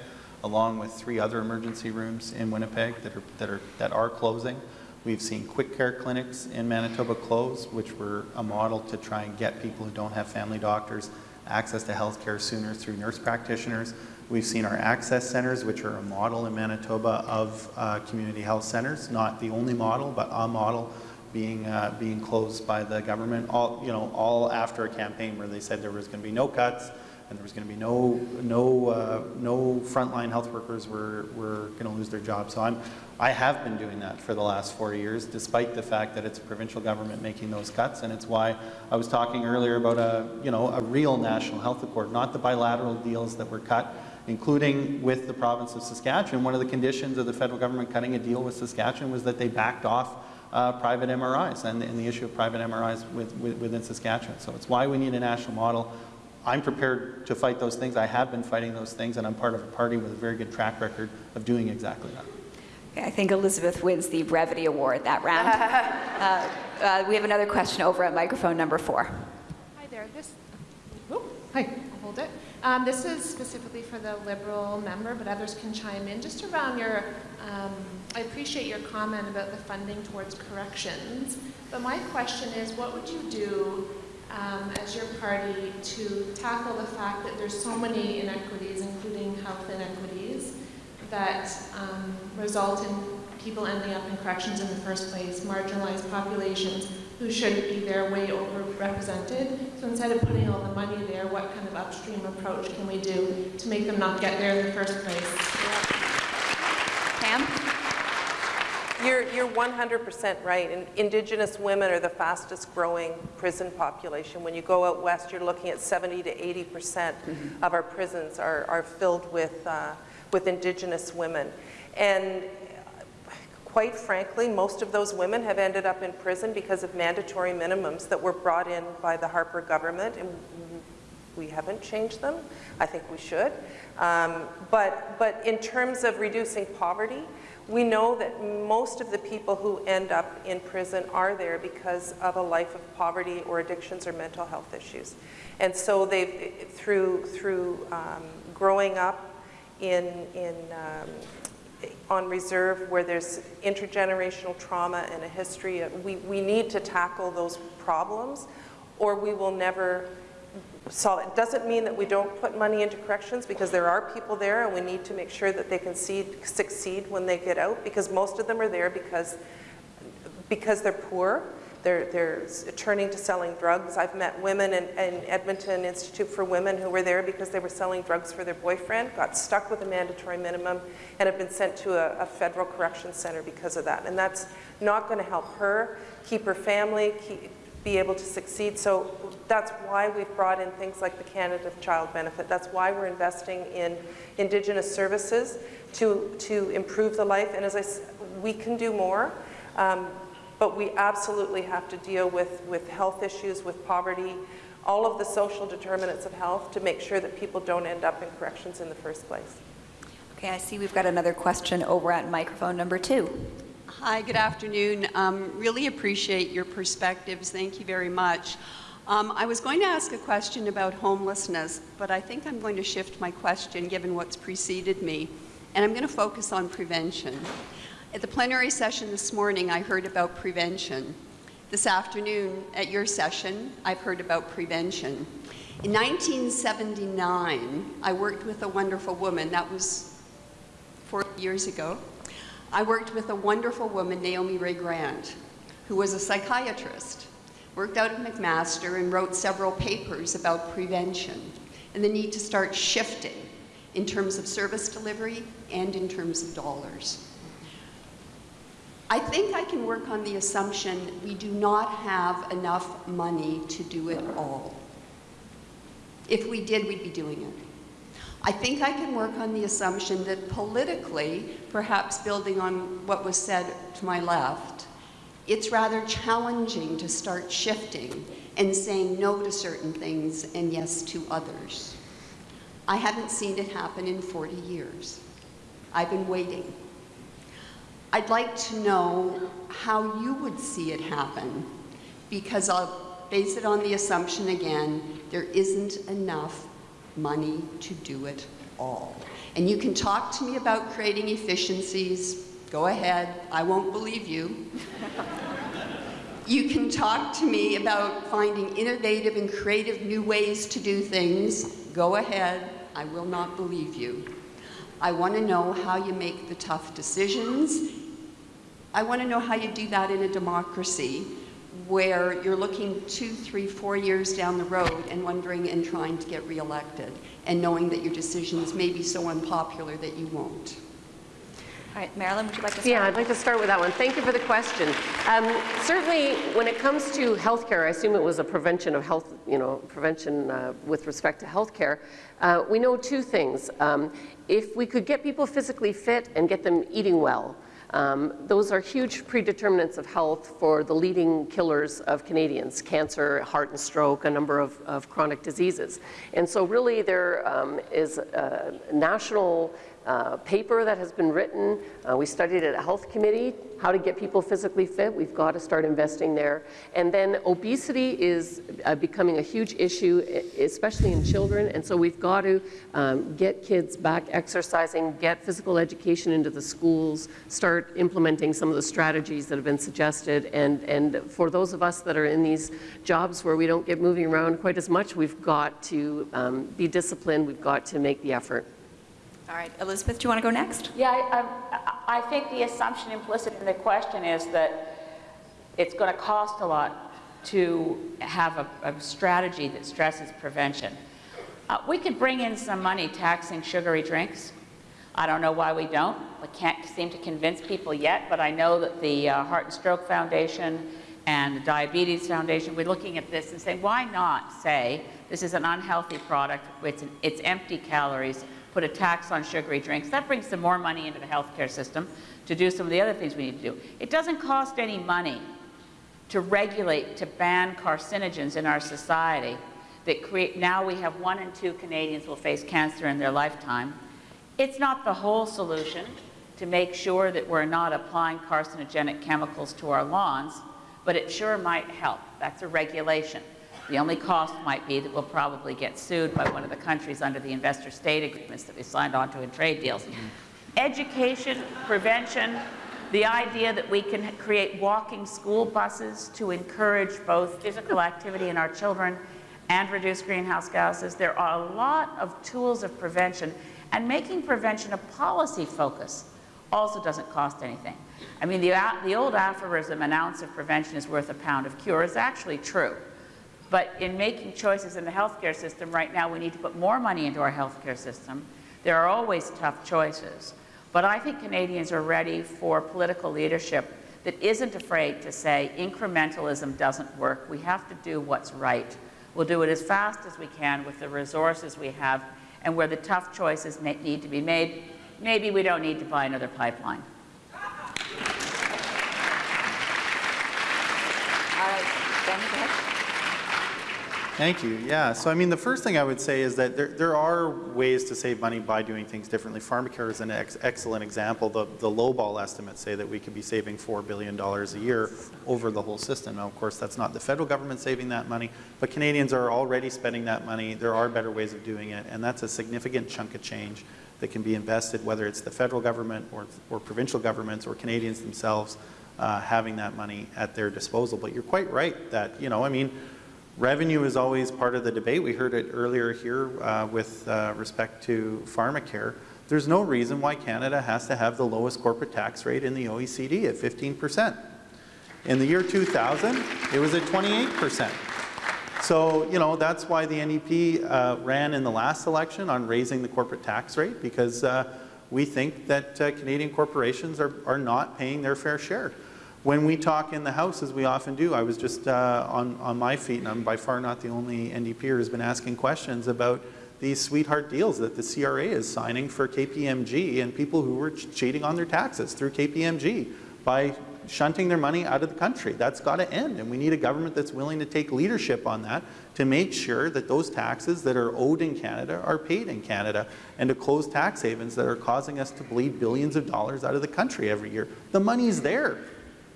D: along with three other emergency rooms in Winnipeg that are, that are, that are closing. We've seen quick care clinics in Manitoba close, which were a model to try and get people who don't have family doctors access to health care sooner through nurse practitioners. We've seen our access centers, which are a model in Manitoba of uh, community health centers, not the only model, but a model being, uh, being closed by the government, all, you know, all after a campaign where they said there was going to be no cuts and there was going to be no, no, uh, no frontline health workers were, were going to lose their jobs. So I'm, I have been doing that for the last four years, despite the fact that it's a provincial government making those cuts, and it's why I was talking earlier about a, you know, a real national health accord, not the bilateral deals that were cut, including with the province of Saskatchewan. One of the conditions of the federal government cutting a deal with Saskatchewan was that they backed off uh, private MRIs and, and the issue of private MRIs with, with, within Saskatchewan. So it's why we need a national model. I'm prepared to fight those things. I have been fighting those things, and I'm part of a party with a very good track record of doing exactly that.
C: Okay, I think Elizabeth wins the brevity award that round. <laughs> Uh, Uh, we have another question over at microphone number four.
H: Hi there. This, oh, hi, I'll hold it. Um, this is specifically for the Liberal member, but others can chime in. Just around your, um, I appreciate your comment about the funding towards corrections, but my question is, what would you do um, as your party to tackle the fact that there's so many inequities, including health inequities, that um, result in people ending up in corrections in the first place, marginalized populations who should be there way overrepresented. So instead of putting all the money there, what kind of upstream approach can we do to make them not get there in the first place?
C: Pam?
B: You're, you're 100% right. And Indigenous women are the fastest growing prison population. When you go out west, you're looking at 70 to 80% of our prisons are, are filled with, uh, with Indigenous women. And quite frankly, most of those women have ended up in prison because of mandatory minimums that were brought in by the Harper government, and we haven't changed them. I think we should. Um, but, but in terms of reducing poverty, we know that most of the people who end up in prison are there because of a life of poverty or addictions or mental health issues. And so they've, through, through um, growing up in, in um, on reserve where there's intergenerational trauma and a history. Of, we, we need to tackle those problems or we will never solve it. Doesn't mean that we don't put money into corrections because there are people there and we need to make sure that they can see, succeed when they get out because most of them are there because, because they're poor they're, they're turning to selling drugs. I've met women in, in, Edmonton Institute for Women who were there because they were selling drugs for their boyfriend, got stuck with a mandatory minimum, and have been sent to a, a federal correction center because of that. And that's not going to help her keep her family, keep, be able to succeed. So that's why we've brought in things like the Canada Child Benefit. That's why we're investing in Indigenous services to, to improve the life. And as I we can do more. Um, but we absolutely have to deal with, with health issues, with poverty, all of the social determinants of health to make sure that people don't end up in corrections in the first place.
C: Okay, I see we've got another question over at microphone number two.
I: Hi, good afternoon. Um, really appreciate your perspectives. Thank you very much. Um, I was going to ask a question about homelessness, but I think I'm going to shift my question given what's preceded me, and I'm going to focus on prevention. At the plenary session this morning, I heard about prevention. This afternoon, at your session, I've heard about prevention. In 1979, I worked with a wonderful woman. That was 40 years ago. I worked with a wonderful woman, Naomi Rae-Grant, who was a psychiatrist, worked out at McMaster and wrote several papers about prevention and the need to start shifting in terms of service delivery and in terms of dollars. I think I can work on the assumption we do not have enough money to do it all. If we did, we'd be doing it. I think I can work on the assumption that politically, perhaps building on what was said to my left, it's rather challenging to start shifting and saying no to certain things and yes to others. I haven't seen it happen in 40 years. I've been waiting. I'd like to know how you would see it happen, because I'll base it on the assumption again, there isn't enough money to do it all. And you can talk to me about creating efficiencies, go ahead, I won't believe you. you can talk to me about finding innovative and creative new ways to do things, go ahead, I will not believe you. I want to know how you make the tough decisions I want to know how you do that in a democracy where you're looking two, three, four years down the road and wondering and trying to get reelected and knowing that your decisions may be so unpopular that you won't.
C: All right, Marilyn, would you like to start?
F: Yeah, I'd like to start with that one. Thank you for the question. Um, certainly, when it comes to healthcare, I assume it was a prevention of health, you know, prevention uh, with respect to healthcare. Uh, we know two things. Um, if we could get people physically fit and get them eating well, um, those are huge predeterminants of health for the leading killers of Canadians, cancer, heart and stroke, a number of, of chronic diseases. And so really there um, is a national uh, paper that has been written. Uh, we studied at a health committee, how to get people physically fit. We've got to start investing there. And then obesity is uh, becoming a huge issue, especially in children. And so we've got to um, get kids back exercising, get physical education into the schools, start implementing some of the strategies that have been suggested. And, and for those of us that are in these jobs where we don't get moving around quite as much, we've got to um, be disciplined. We've got to make the effort.
C: All right, Elizabeth, do you want to go next?
E: Yeah, I, I, I think the assumption implicit in the question is that it's going to cost a lot to have a, a strategy that stresses prevention. Uh, we could bring in some money taxing sugary drinks. I don't know why we don't. We can't seem to convince people yet, but I know that the uh, Heart and Stroke Foundation and the Diabetes Foundation, we're looking at this and saying, why not say this is an unhealthy product, it's, an, it's empty calories, put a tax on sugary drinks. That brings some more money into the healthcare system to do some of the other things we need to do. It doesn't cost any money to regulate, to ban carcinogens in our society that create, now we have one in two Canadians will face cancer in their lifetime. It's not the whole solution to make sure that we're not applying carcinogenic chemicals to our lawns, but it sure might help. That's a regulation. The only cost might be that we'll probably get sued by one of the countries under the investor state agreements that we signed onto in trade deals. Education, prevention, the idea that we can create walking school buses to encourage both physical activity in our children and reduce greenhouse gases. There are a lot of tools of prevention, and making prevention a policy focus also doesn't cost anything. I mean, the, the old aphorism, an ounce of prevention is worth a pound of cure, is actually true. But in making choices in the healthcare system right now, we need to put more money into our healthcare system. There are always tough choices. But I think Canadians are ready for political leadership that isn't afraid to say incrementalism doesn't work. We have to do what's right. We'll do it as fast as we can with the resources we have and where the tough choices need to be made. Maybe we don't need to buy another pipeline. All
C: right, Ben, go ahead.
D: Thank you. Yeah. So, I mean, the first thing I would say is that there, there are ways to save money by doing things differently. Pharmacare is an ex excellent example. The, the lowball estimates say that we could be saving $4 billion a year over the whole system. Now, of course, that's not the federal government saving that money, but Canadians are already spending that money. There are better ways of doing it, and that's a significant chunk of change that can be invested, whether it's the federal government or, or provincial governments or Canadians themselves uh, having that money at their disposal. But you're quite right that, you know, I mean, Revenue is always part of the debate. We heard it earlier here uh, with uh, respect to pharmacare. There's no reason why Canada has to have the lowest corporate tax rate in the OECD at 15%. In the year 2000, it was at 28%. So, you know, that's why the NDP uh, ran in the last election on raising the corporate tax rate because uh, we think that uh, Canadian corporations are, are not paying their fair share. When we talk in the House, as we often do, I was just uh, on, on my feet, and I'm by far not the only NDPer who's been asking questions about these sweetheart deals that the CRA is signing for KPMG and people who were ch cheating on their taxes through KPMG by shunting their money out of the country. That's got to end, and we need a government that's willing to take leadership on that to make sure that those taxes that are owed in Canada are paid in Canada and to close tax havens that are causing us to bleed billions of dollars out of the country every year. The money's there.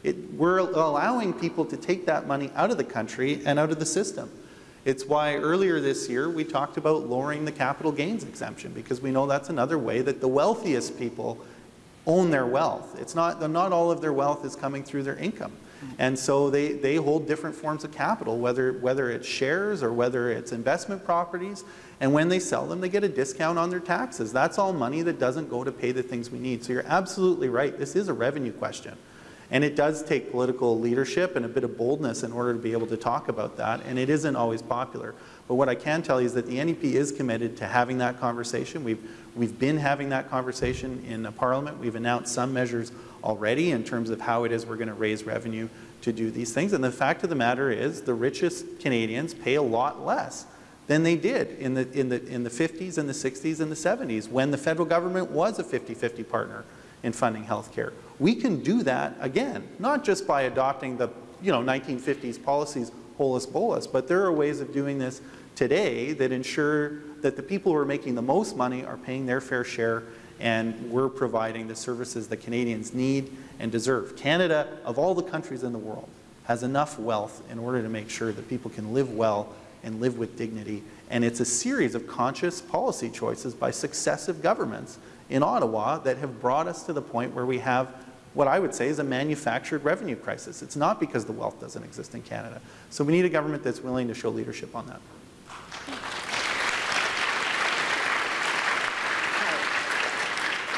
D: It, we're allowing people to take that money out of the country and out of the system. It's why earlier this year we talked about lowering the capital gains exemption because we know that's another way that the wealthiest people own their wealth. It's not, not all of their wealth is coming through their income. And so they, they hold different forms of capital, whether, whether it's shares or whether it's investment properties. And when they sell them, they get a discount on their taxes. That's all money that doesn't go to pay the things we need. So you're absolutely right. This is a revenue question. And it does take political leadership and a bit of boldness in order to be able to talk about that, and it isn't always popular. But what I can tell you is that the NDP is committed to having that conversation. We've, we've been having that conversation in Parliament. We've announced some measures already in terms of how it is we're going to raise revenue to do these things. And the fact of the matter is the richest Canadians pay a lot less than they did in the, in the, in the 50s and the 60s and the 70s when the federal government was a 50-50 partner in funding healthcare. We can do that again, not just by adopting the you know, 1950s policies holus bolus, but there are ways of doing this today that ensure that the people who are making the most money are paying their fair share and we're providing the services that Canadians need and deserve. Canada, of all the countries in the world, has enough wealth in order to make sure that people can live well and live with dignity. And it's a series of conscious policy choices by successive governments in Ottawa that have brought us to the point where we have what I would say is a manufactured revenue crisis. It's not because the wealth doesn't exist in Canada. So we need a government that's willing to show leadership on that.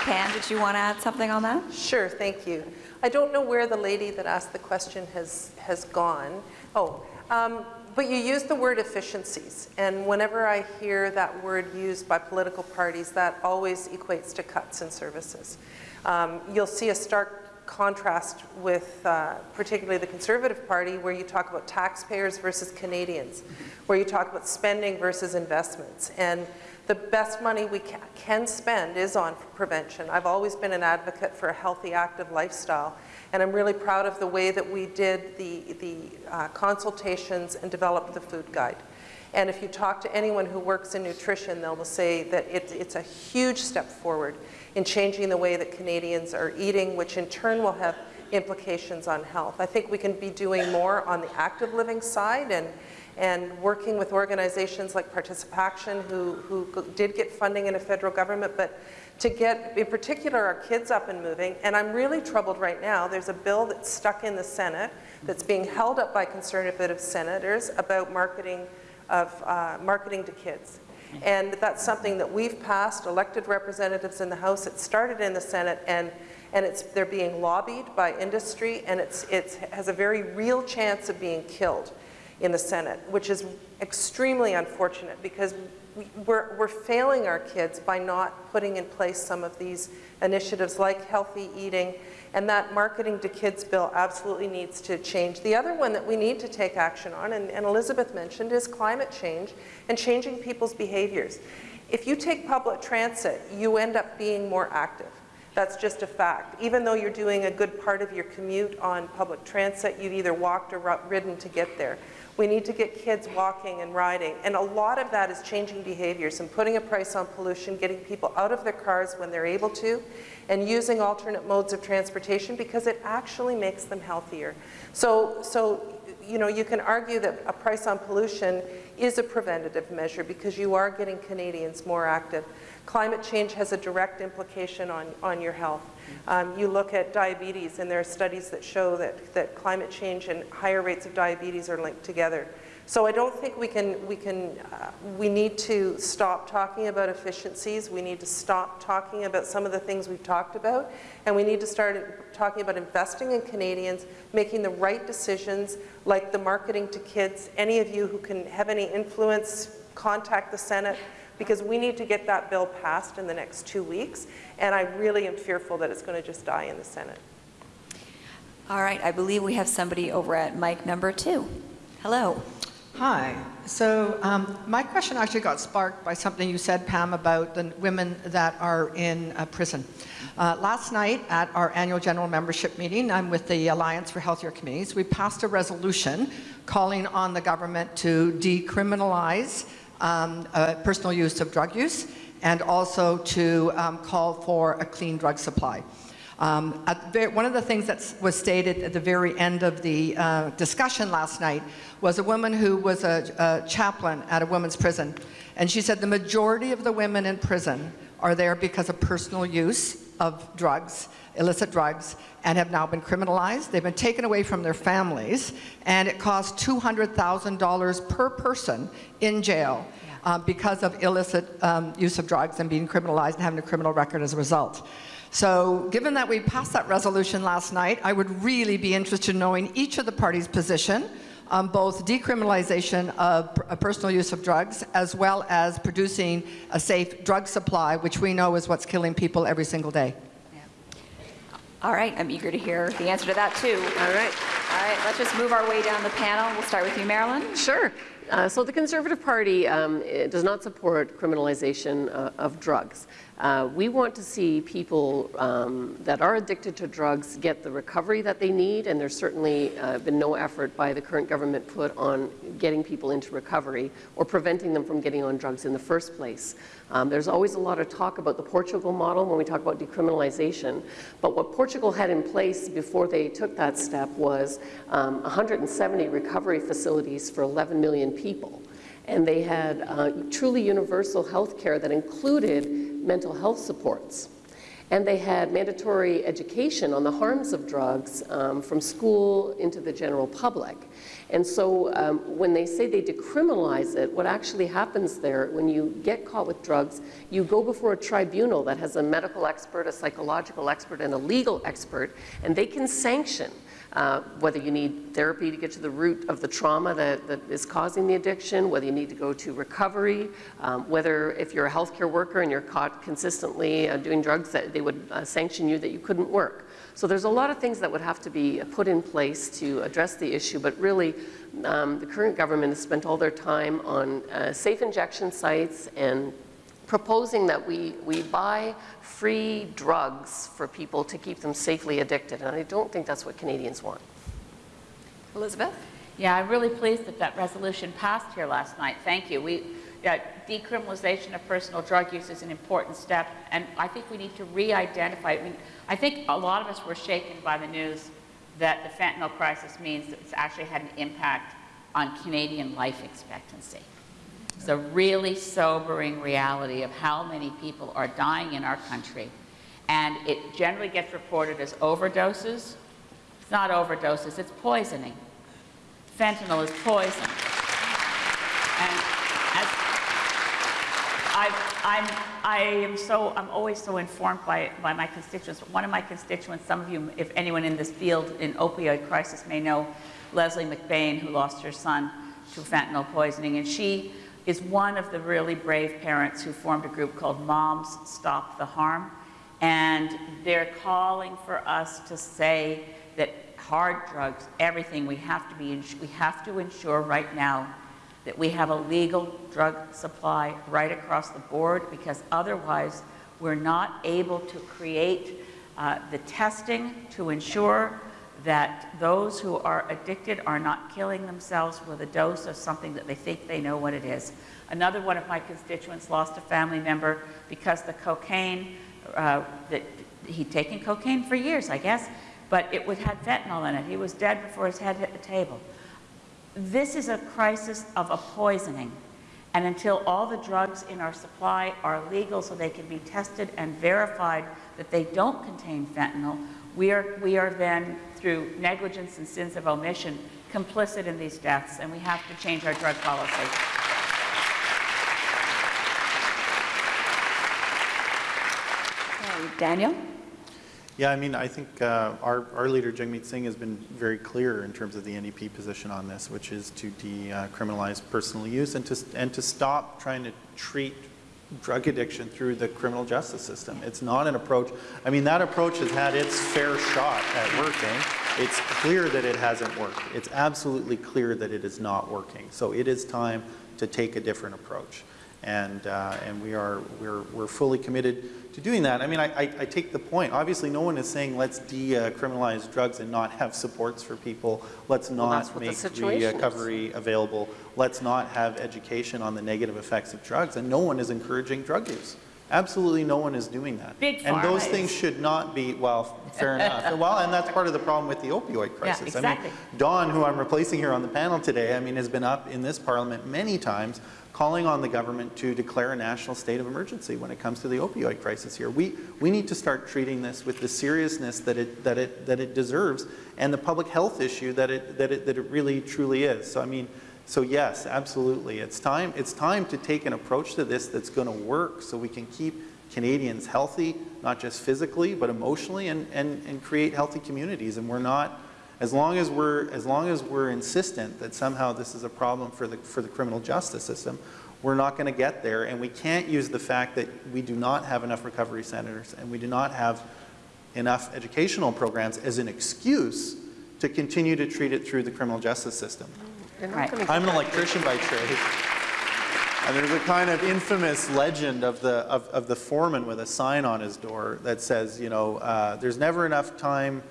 C: Pam, did you want to add something on that?
B: Sure, thank you. I don't know where the lady that asked the question has, has gone. Oh, um, but you used the word efficiencies, and whenever I hear that word used by political parties, that always equates to cuts in services. Um, you'll see a stark contrast with uh, particularly the Conservative Party where you talk about taxpayers versus Canadians, where you talk about spending versus investments. And the best money we ca can spend is on prevention. I've always been an advocate for a healthy, active lifestyle, and I'm really proud of the way that we did the, the uh, consultations and developed the food guide. And if you talk to anyone who works in nutrition, they'll say that it, it's a huge step forward in changing the way that Canadians are eating, which in turn will have implications on health. I think we can be doing more on the active living side and, and working with organizations like ParticipACTION who, who did get funding in a federal government, but to get, in particular, our kids up and moving. And I'm really troubled right now. There's a bill that's stuck in the Senate that's being held up by conservative senators about marketing of uh, marketing to kids. And that's something that we've passed, elected representatives in the House. It started in the Senate, and, and it's, they're being lobbied by industry, and it's, it has a very real chance of being killed in the Senate, which is extremely unfortunate because we, we're, we're failing our kids by not putting in place some of these initiatives like healthy eating, and that marketing to kids bill absolutely needs to change. The other one that we need to take action on, and, and Elizabeth mentioned, is climate change and changing people's behaviors. If you take public transit, you end up being more active. That's just a fact. Even though you're doing a good part of your commute on public transit, you've either walked or ridden to get there. We need to get kids walking and riding. And a lot of that is changing behaviors and putting a price on pollution, getting people out of their cars when they're able to, and using alternate modes of transportation because it actually makes them healthier. So, so you know, you can argue that a price on pollution is a preventative measure because you are getting Canadians more active. Climate change has a direct implication on, on your health. Um, you look at diabetes, and there are studies that show that, that climate change and higher rates of diabetes are linked together. So I don't think we can, we can, uh, we need to stop talking about efficiencies. We need to stop talking about some of the things we've talked about. And we need to start talking about investing in Canadians, making the right decisions, like the marketing to kids. Any of you who can have any influence, contact the Senate because we need to get that bill passed in the next two weeks, and I really am fearful that it's going to just die in the Senate.
C: All right, I believe we have somebody over at mic number two. Hello.
J: Hi. So um, my question actually got sparked by something you said, Pam, about the women that are in uh, prison. Uh, last night at our annual general membership meeting, I'm with the Alliance for Healthier Communities, we passed a resolution calling on the government to decriminalize um, uh, personal use of drug use and also to um, call for a clean drug supply. Um, one of the things that was stated at the very end of the uh, discussion last night was a woman who was a, a chaplain at a women's prison. And she said the majority of the women in prison are there because of personal use of drugs, illicit drugs, and have now been criminalized. They've been taken away from their families, and it costs $200,000 per person in jail uh, because of illicit um, use of drugs and being criminalized and having a criminal record as a result. So given that we passed that resolution last night, I would really be interested in knowing each of the parties' position on both decriminalization of personal use of drugs as well as producing a safe drug supply, which we know is what's killing people every single day.
C: All right, I'm eager to hear the answer to that too. All right. All right, let's just move our way down the panel. We'll start with you, Marilyn.
F: Sure. Uh, so the Conservative Party um, does not support criminalization uh, of drugs. Uh, we want to see people um, that are addicted to drugs get the recovery that they need, and there's certainly uh, been no effort by the current government put on getting people into recovery or preventing them from getting on drugs in the first place. Um, there's always a lot of talk about the Portugal model when we talk about decriminalization, but what Portugal had in place before they took that step was um, 170 recovery facilities for 11 million people. And they had uh, truly universal health care that included mental health supports. And they had mandatory education on the harms of drugs um, from school into the general public. And so um, when they say they decriminalize it, what actually happens there, when you get caught with drugs, you go before a tribunal that has a medical expert, a psychological expert, and a legal expert, and they can sanction uh, whether you need therapy to get to the root of the trauma that, that is causing the addiction, whether you need to go to recovery, um, whether if you're a healthcare worker and you're caught consistently uh, doing drugs, that they would uh, sanction you that you couldn't work. So there's a lot of things that would have to be put in place to address the issue, but really um, the current government has spent all their time on uh, safe injection sites and proposing that we, we buy free drugs for people to keep them safely addicted. And I don't think that's what Canadians want.
C: Elizabeth?
E: Yeah, I'm really pleased that that resolution passed here last night. Thank you. We, yeah, decriminalization of personal drug use is an important step, and I think we need to re-identify. I mean, I think a lot of us were shaken by the news that the fentanyl crisis means that it's actually had an impact on Canadian life expectancy. It's a really sobering reality of how many people are dying in our country. And it generally gets reported as overdoses. It's not overdoses, it's poisoning. Fentanyl is poison. And I'm, I am so, I'm always so informed by, by my constituents. One of my constituents, some of you, if anyone in this field in opioid crisis may know, Leslie McBain, who lost her son to fentanyl poisoning, and she is one of the really brave parents who formed a group called Moms Stop the Harm. And they're calling for us to say that hard drugs, everything, we have to be, we have to ensure right now that we have a legal drug supply right across the board because otherwise we're not able to create uh, the testing to ensure that those who are addicted are not killing themselves with a dose of something that they think they know what it is. Another one of my constituents lost a family member because the cocaine, uh, that he'd taken cocaine for years, I guess, but it would, had fentanyl in it. He was dead before his head hit the table. This is a crisis of a poisoning. And until all the drugs in our supply are legal so they can be tested and verified that they don't contain fentanyl, we are, we are then through negligence and sins of omission, complicit in these deaths, and we have to change our drug policy.
C: Daniel?
D: Yeah, I mean, I think uh, our, our leader, Jagmeet Singh, has been very clear in terms of the NDP position on this, which is to decriminalize personal use and to, and to stop trying to treat drug addiction through the criminal justice system. It's not an approach, I mean, that approach has had its fair shot at working. It's clear that it hasn't worked. It's absolutely clear that it is not working. So it is time to take a different approach. And, uh, and we are, we're, we're fully committed to doing that. I mean, I, I, I, take the point. Obviously, no one is saying let's decriminalize drugs and not have supports for people. Let's not
F: well,
D: make recovery is. available. Let's not have education on the negative effects of drugs. And no one is encouraging drug use. Absolutely no one is doing that.
E: Big
D: and those things should not be, well, fair enough. Well, and that's part of the problem with the opioid crisis.
E: Yeah, exactly.
D: I mean, Don, who I'm replacing here on the panel today, I mean, has been up in this parliament many times calling on the government to declare a national state of emergency when it comes to the opioid crisis here. We, we need to start treating this with the seriousness that it, that it, that it deserves and the public health issue that it, that, it, that it really truly is. So I mean, so yes, absolutely. It's time, it's time to take an approach to this that's going to work so we can keep Canadians healthy, not just physically, but emotionally, and, and, and create healthy communities. And we're not, as long as we're, as long as we're insistent that somehow this is a problem for the, for the criminal justice system, we're not going to get there. And we can't use the fact that we do not have enough recovery centers and we do not have enough educational programs as an excuse to continue to treat it through the criminal justice system.
E: Right.
D: I'm an electrician by trade. And there's a kind of infamous legend of the, of, of the foreman with a sign on his door that says, you know, uh, there's never enough time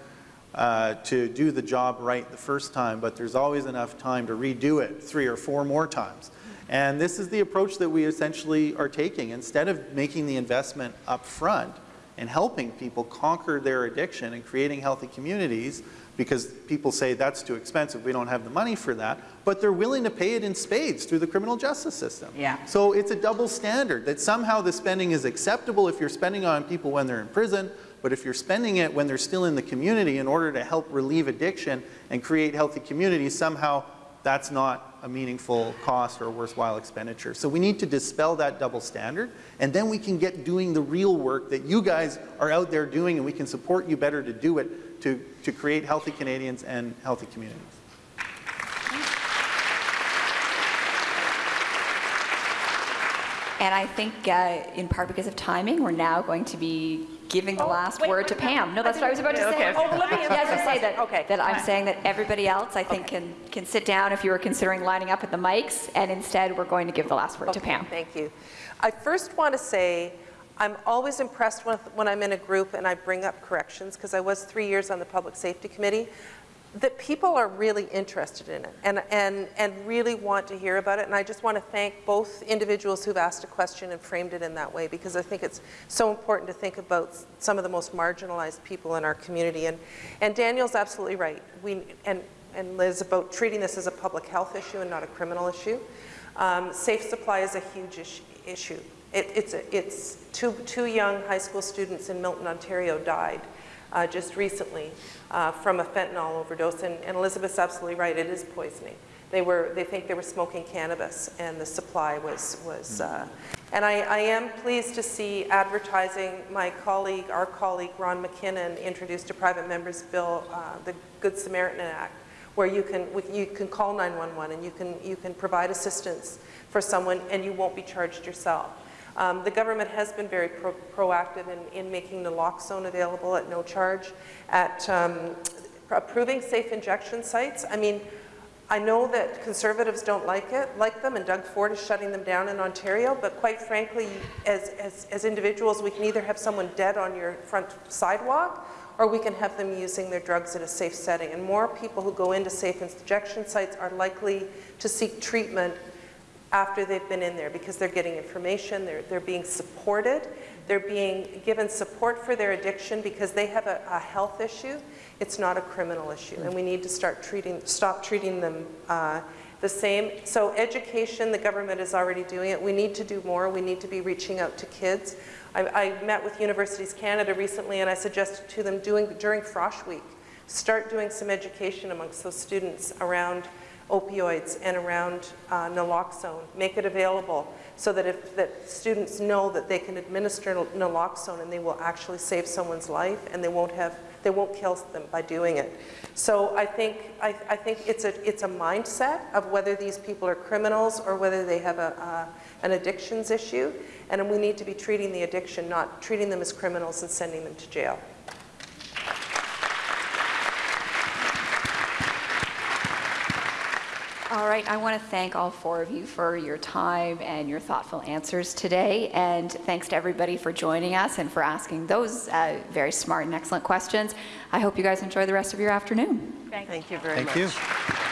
D: uh, to do the job right the first time, but there's always enough time to redo it three or four more times. And this is the approach that we essentially are taking. Instead of making the investment up front and helping people conquer their addiction and creating healthy communities, because people say that's too expensive, we don't have the money for that, but they're willing to pay it in spades through the criminal justice system.
E: Yeah.
D: So it's a double standard, that somehow the spending is acceptable if you're spending on people when they're in prison, but if you're spending it when they're still in the community in order to help relieve addiction and create healthy communities, somehow that's not a meaningful cost or a worthwhile expenditure. So we need to dispel that double standard, and then we can get doing the real work that you guys are out there doing, and we can support you better to do it to, to create healthy Canadians and healthy communities.
C: And I think, uh, in part because of timing, we're now going to be giving the oh, last
B: wait,
C: word to Pam. No, that's what I was about to say.
E: Okay, okay.
B: Oh, let me <laughs>
C: to say that,
B: Okay.
C: that I'm saying that everybody else, I think, can, can sit down if you were considering lining up at the mics, and instead, we're going to give the last word to Pam.
B: Thank you. I first want to say, I'm always impressed with, when I'm in a group and I bring up corrections, because I was three years on the Public Safety Committee, that people are really interested in it and, and, and really want to hear about it. And I just want to thank both individuals who've asked a question and framed it in that way, because I think it's so important to think about some of the most marginalized people in our community. And, and Daniel's absolutely right. We, and, and Liz, about treating this as a public health issue and not a criminal issue. Um, safe supply is a huge is- issue. It, it's a, it's two, two young high school students in Milton, Ontario died uh, just recently uh, from a fentanyl overdose. And, and Elizabeth's absolutely right, it is poisoning. They, were, they think they were smoking cannabis and the supply was, was uh, and I, I am pleased to see advertising, my colleague, our colleague Ron McKinnon introduced a private member's bill, uh, the Good Samaritan Act, where you can, you can call 911 and you can, you can provide assistance for someone and you won't be charged yourself. Um, the government has been very pro proactive in, in making naloxone available at no charge, at um, approving safe injection sites. I mean, I know that conservatives don't like it, like them, and Doug Ford is shutting them down in Ontario, but quite frankly, as, as, as individuals, we can either have someone dead on your front sidewalk, or we can have them using their drugs in a safe setting. And more people who go into safe injection sites are likely to seek treatment after they've been in there because they're getting information, they're, they're being supported, they're being given support for their addiction because they have a, a health issue. It's not a criminal issue, and we need to start treating, stop treating them uh, the same. So education, the government is already doing it. We need to do more. We need to be reaching out to kids. I, I met with Universities Canada recently, and I suggested to them doing during Frosh Week, start doing some education amongst those students around opioids and around uh, naloxone. Make it available so that if that students know that they can administer naloxone and they will actually save someone's life and they won't have they won't kill them by doing it. So I think I, I think it's a it's a mindset of whether these people are criminals or whether they have a an addictions issue, and we need to be treating the addiction, not treating them as criminals and sending them to jail.
C: All right, I want to thank all four of you for your time and your thoughtful answers today. And thanks to everybody for joining us and for asking those uh, very smart and excellent questions. I hope you guys enjoy the rest of your afternoon.
B: Thank you Thank you very
D: Thank
B: much.
D: you.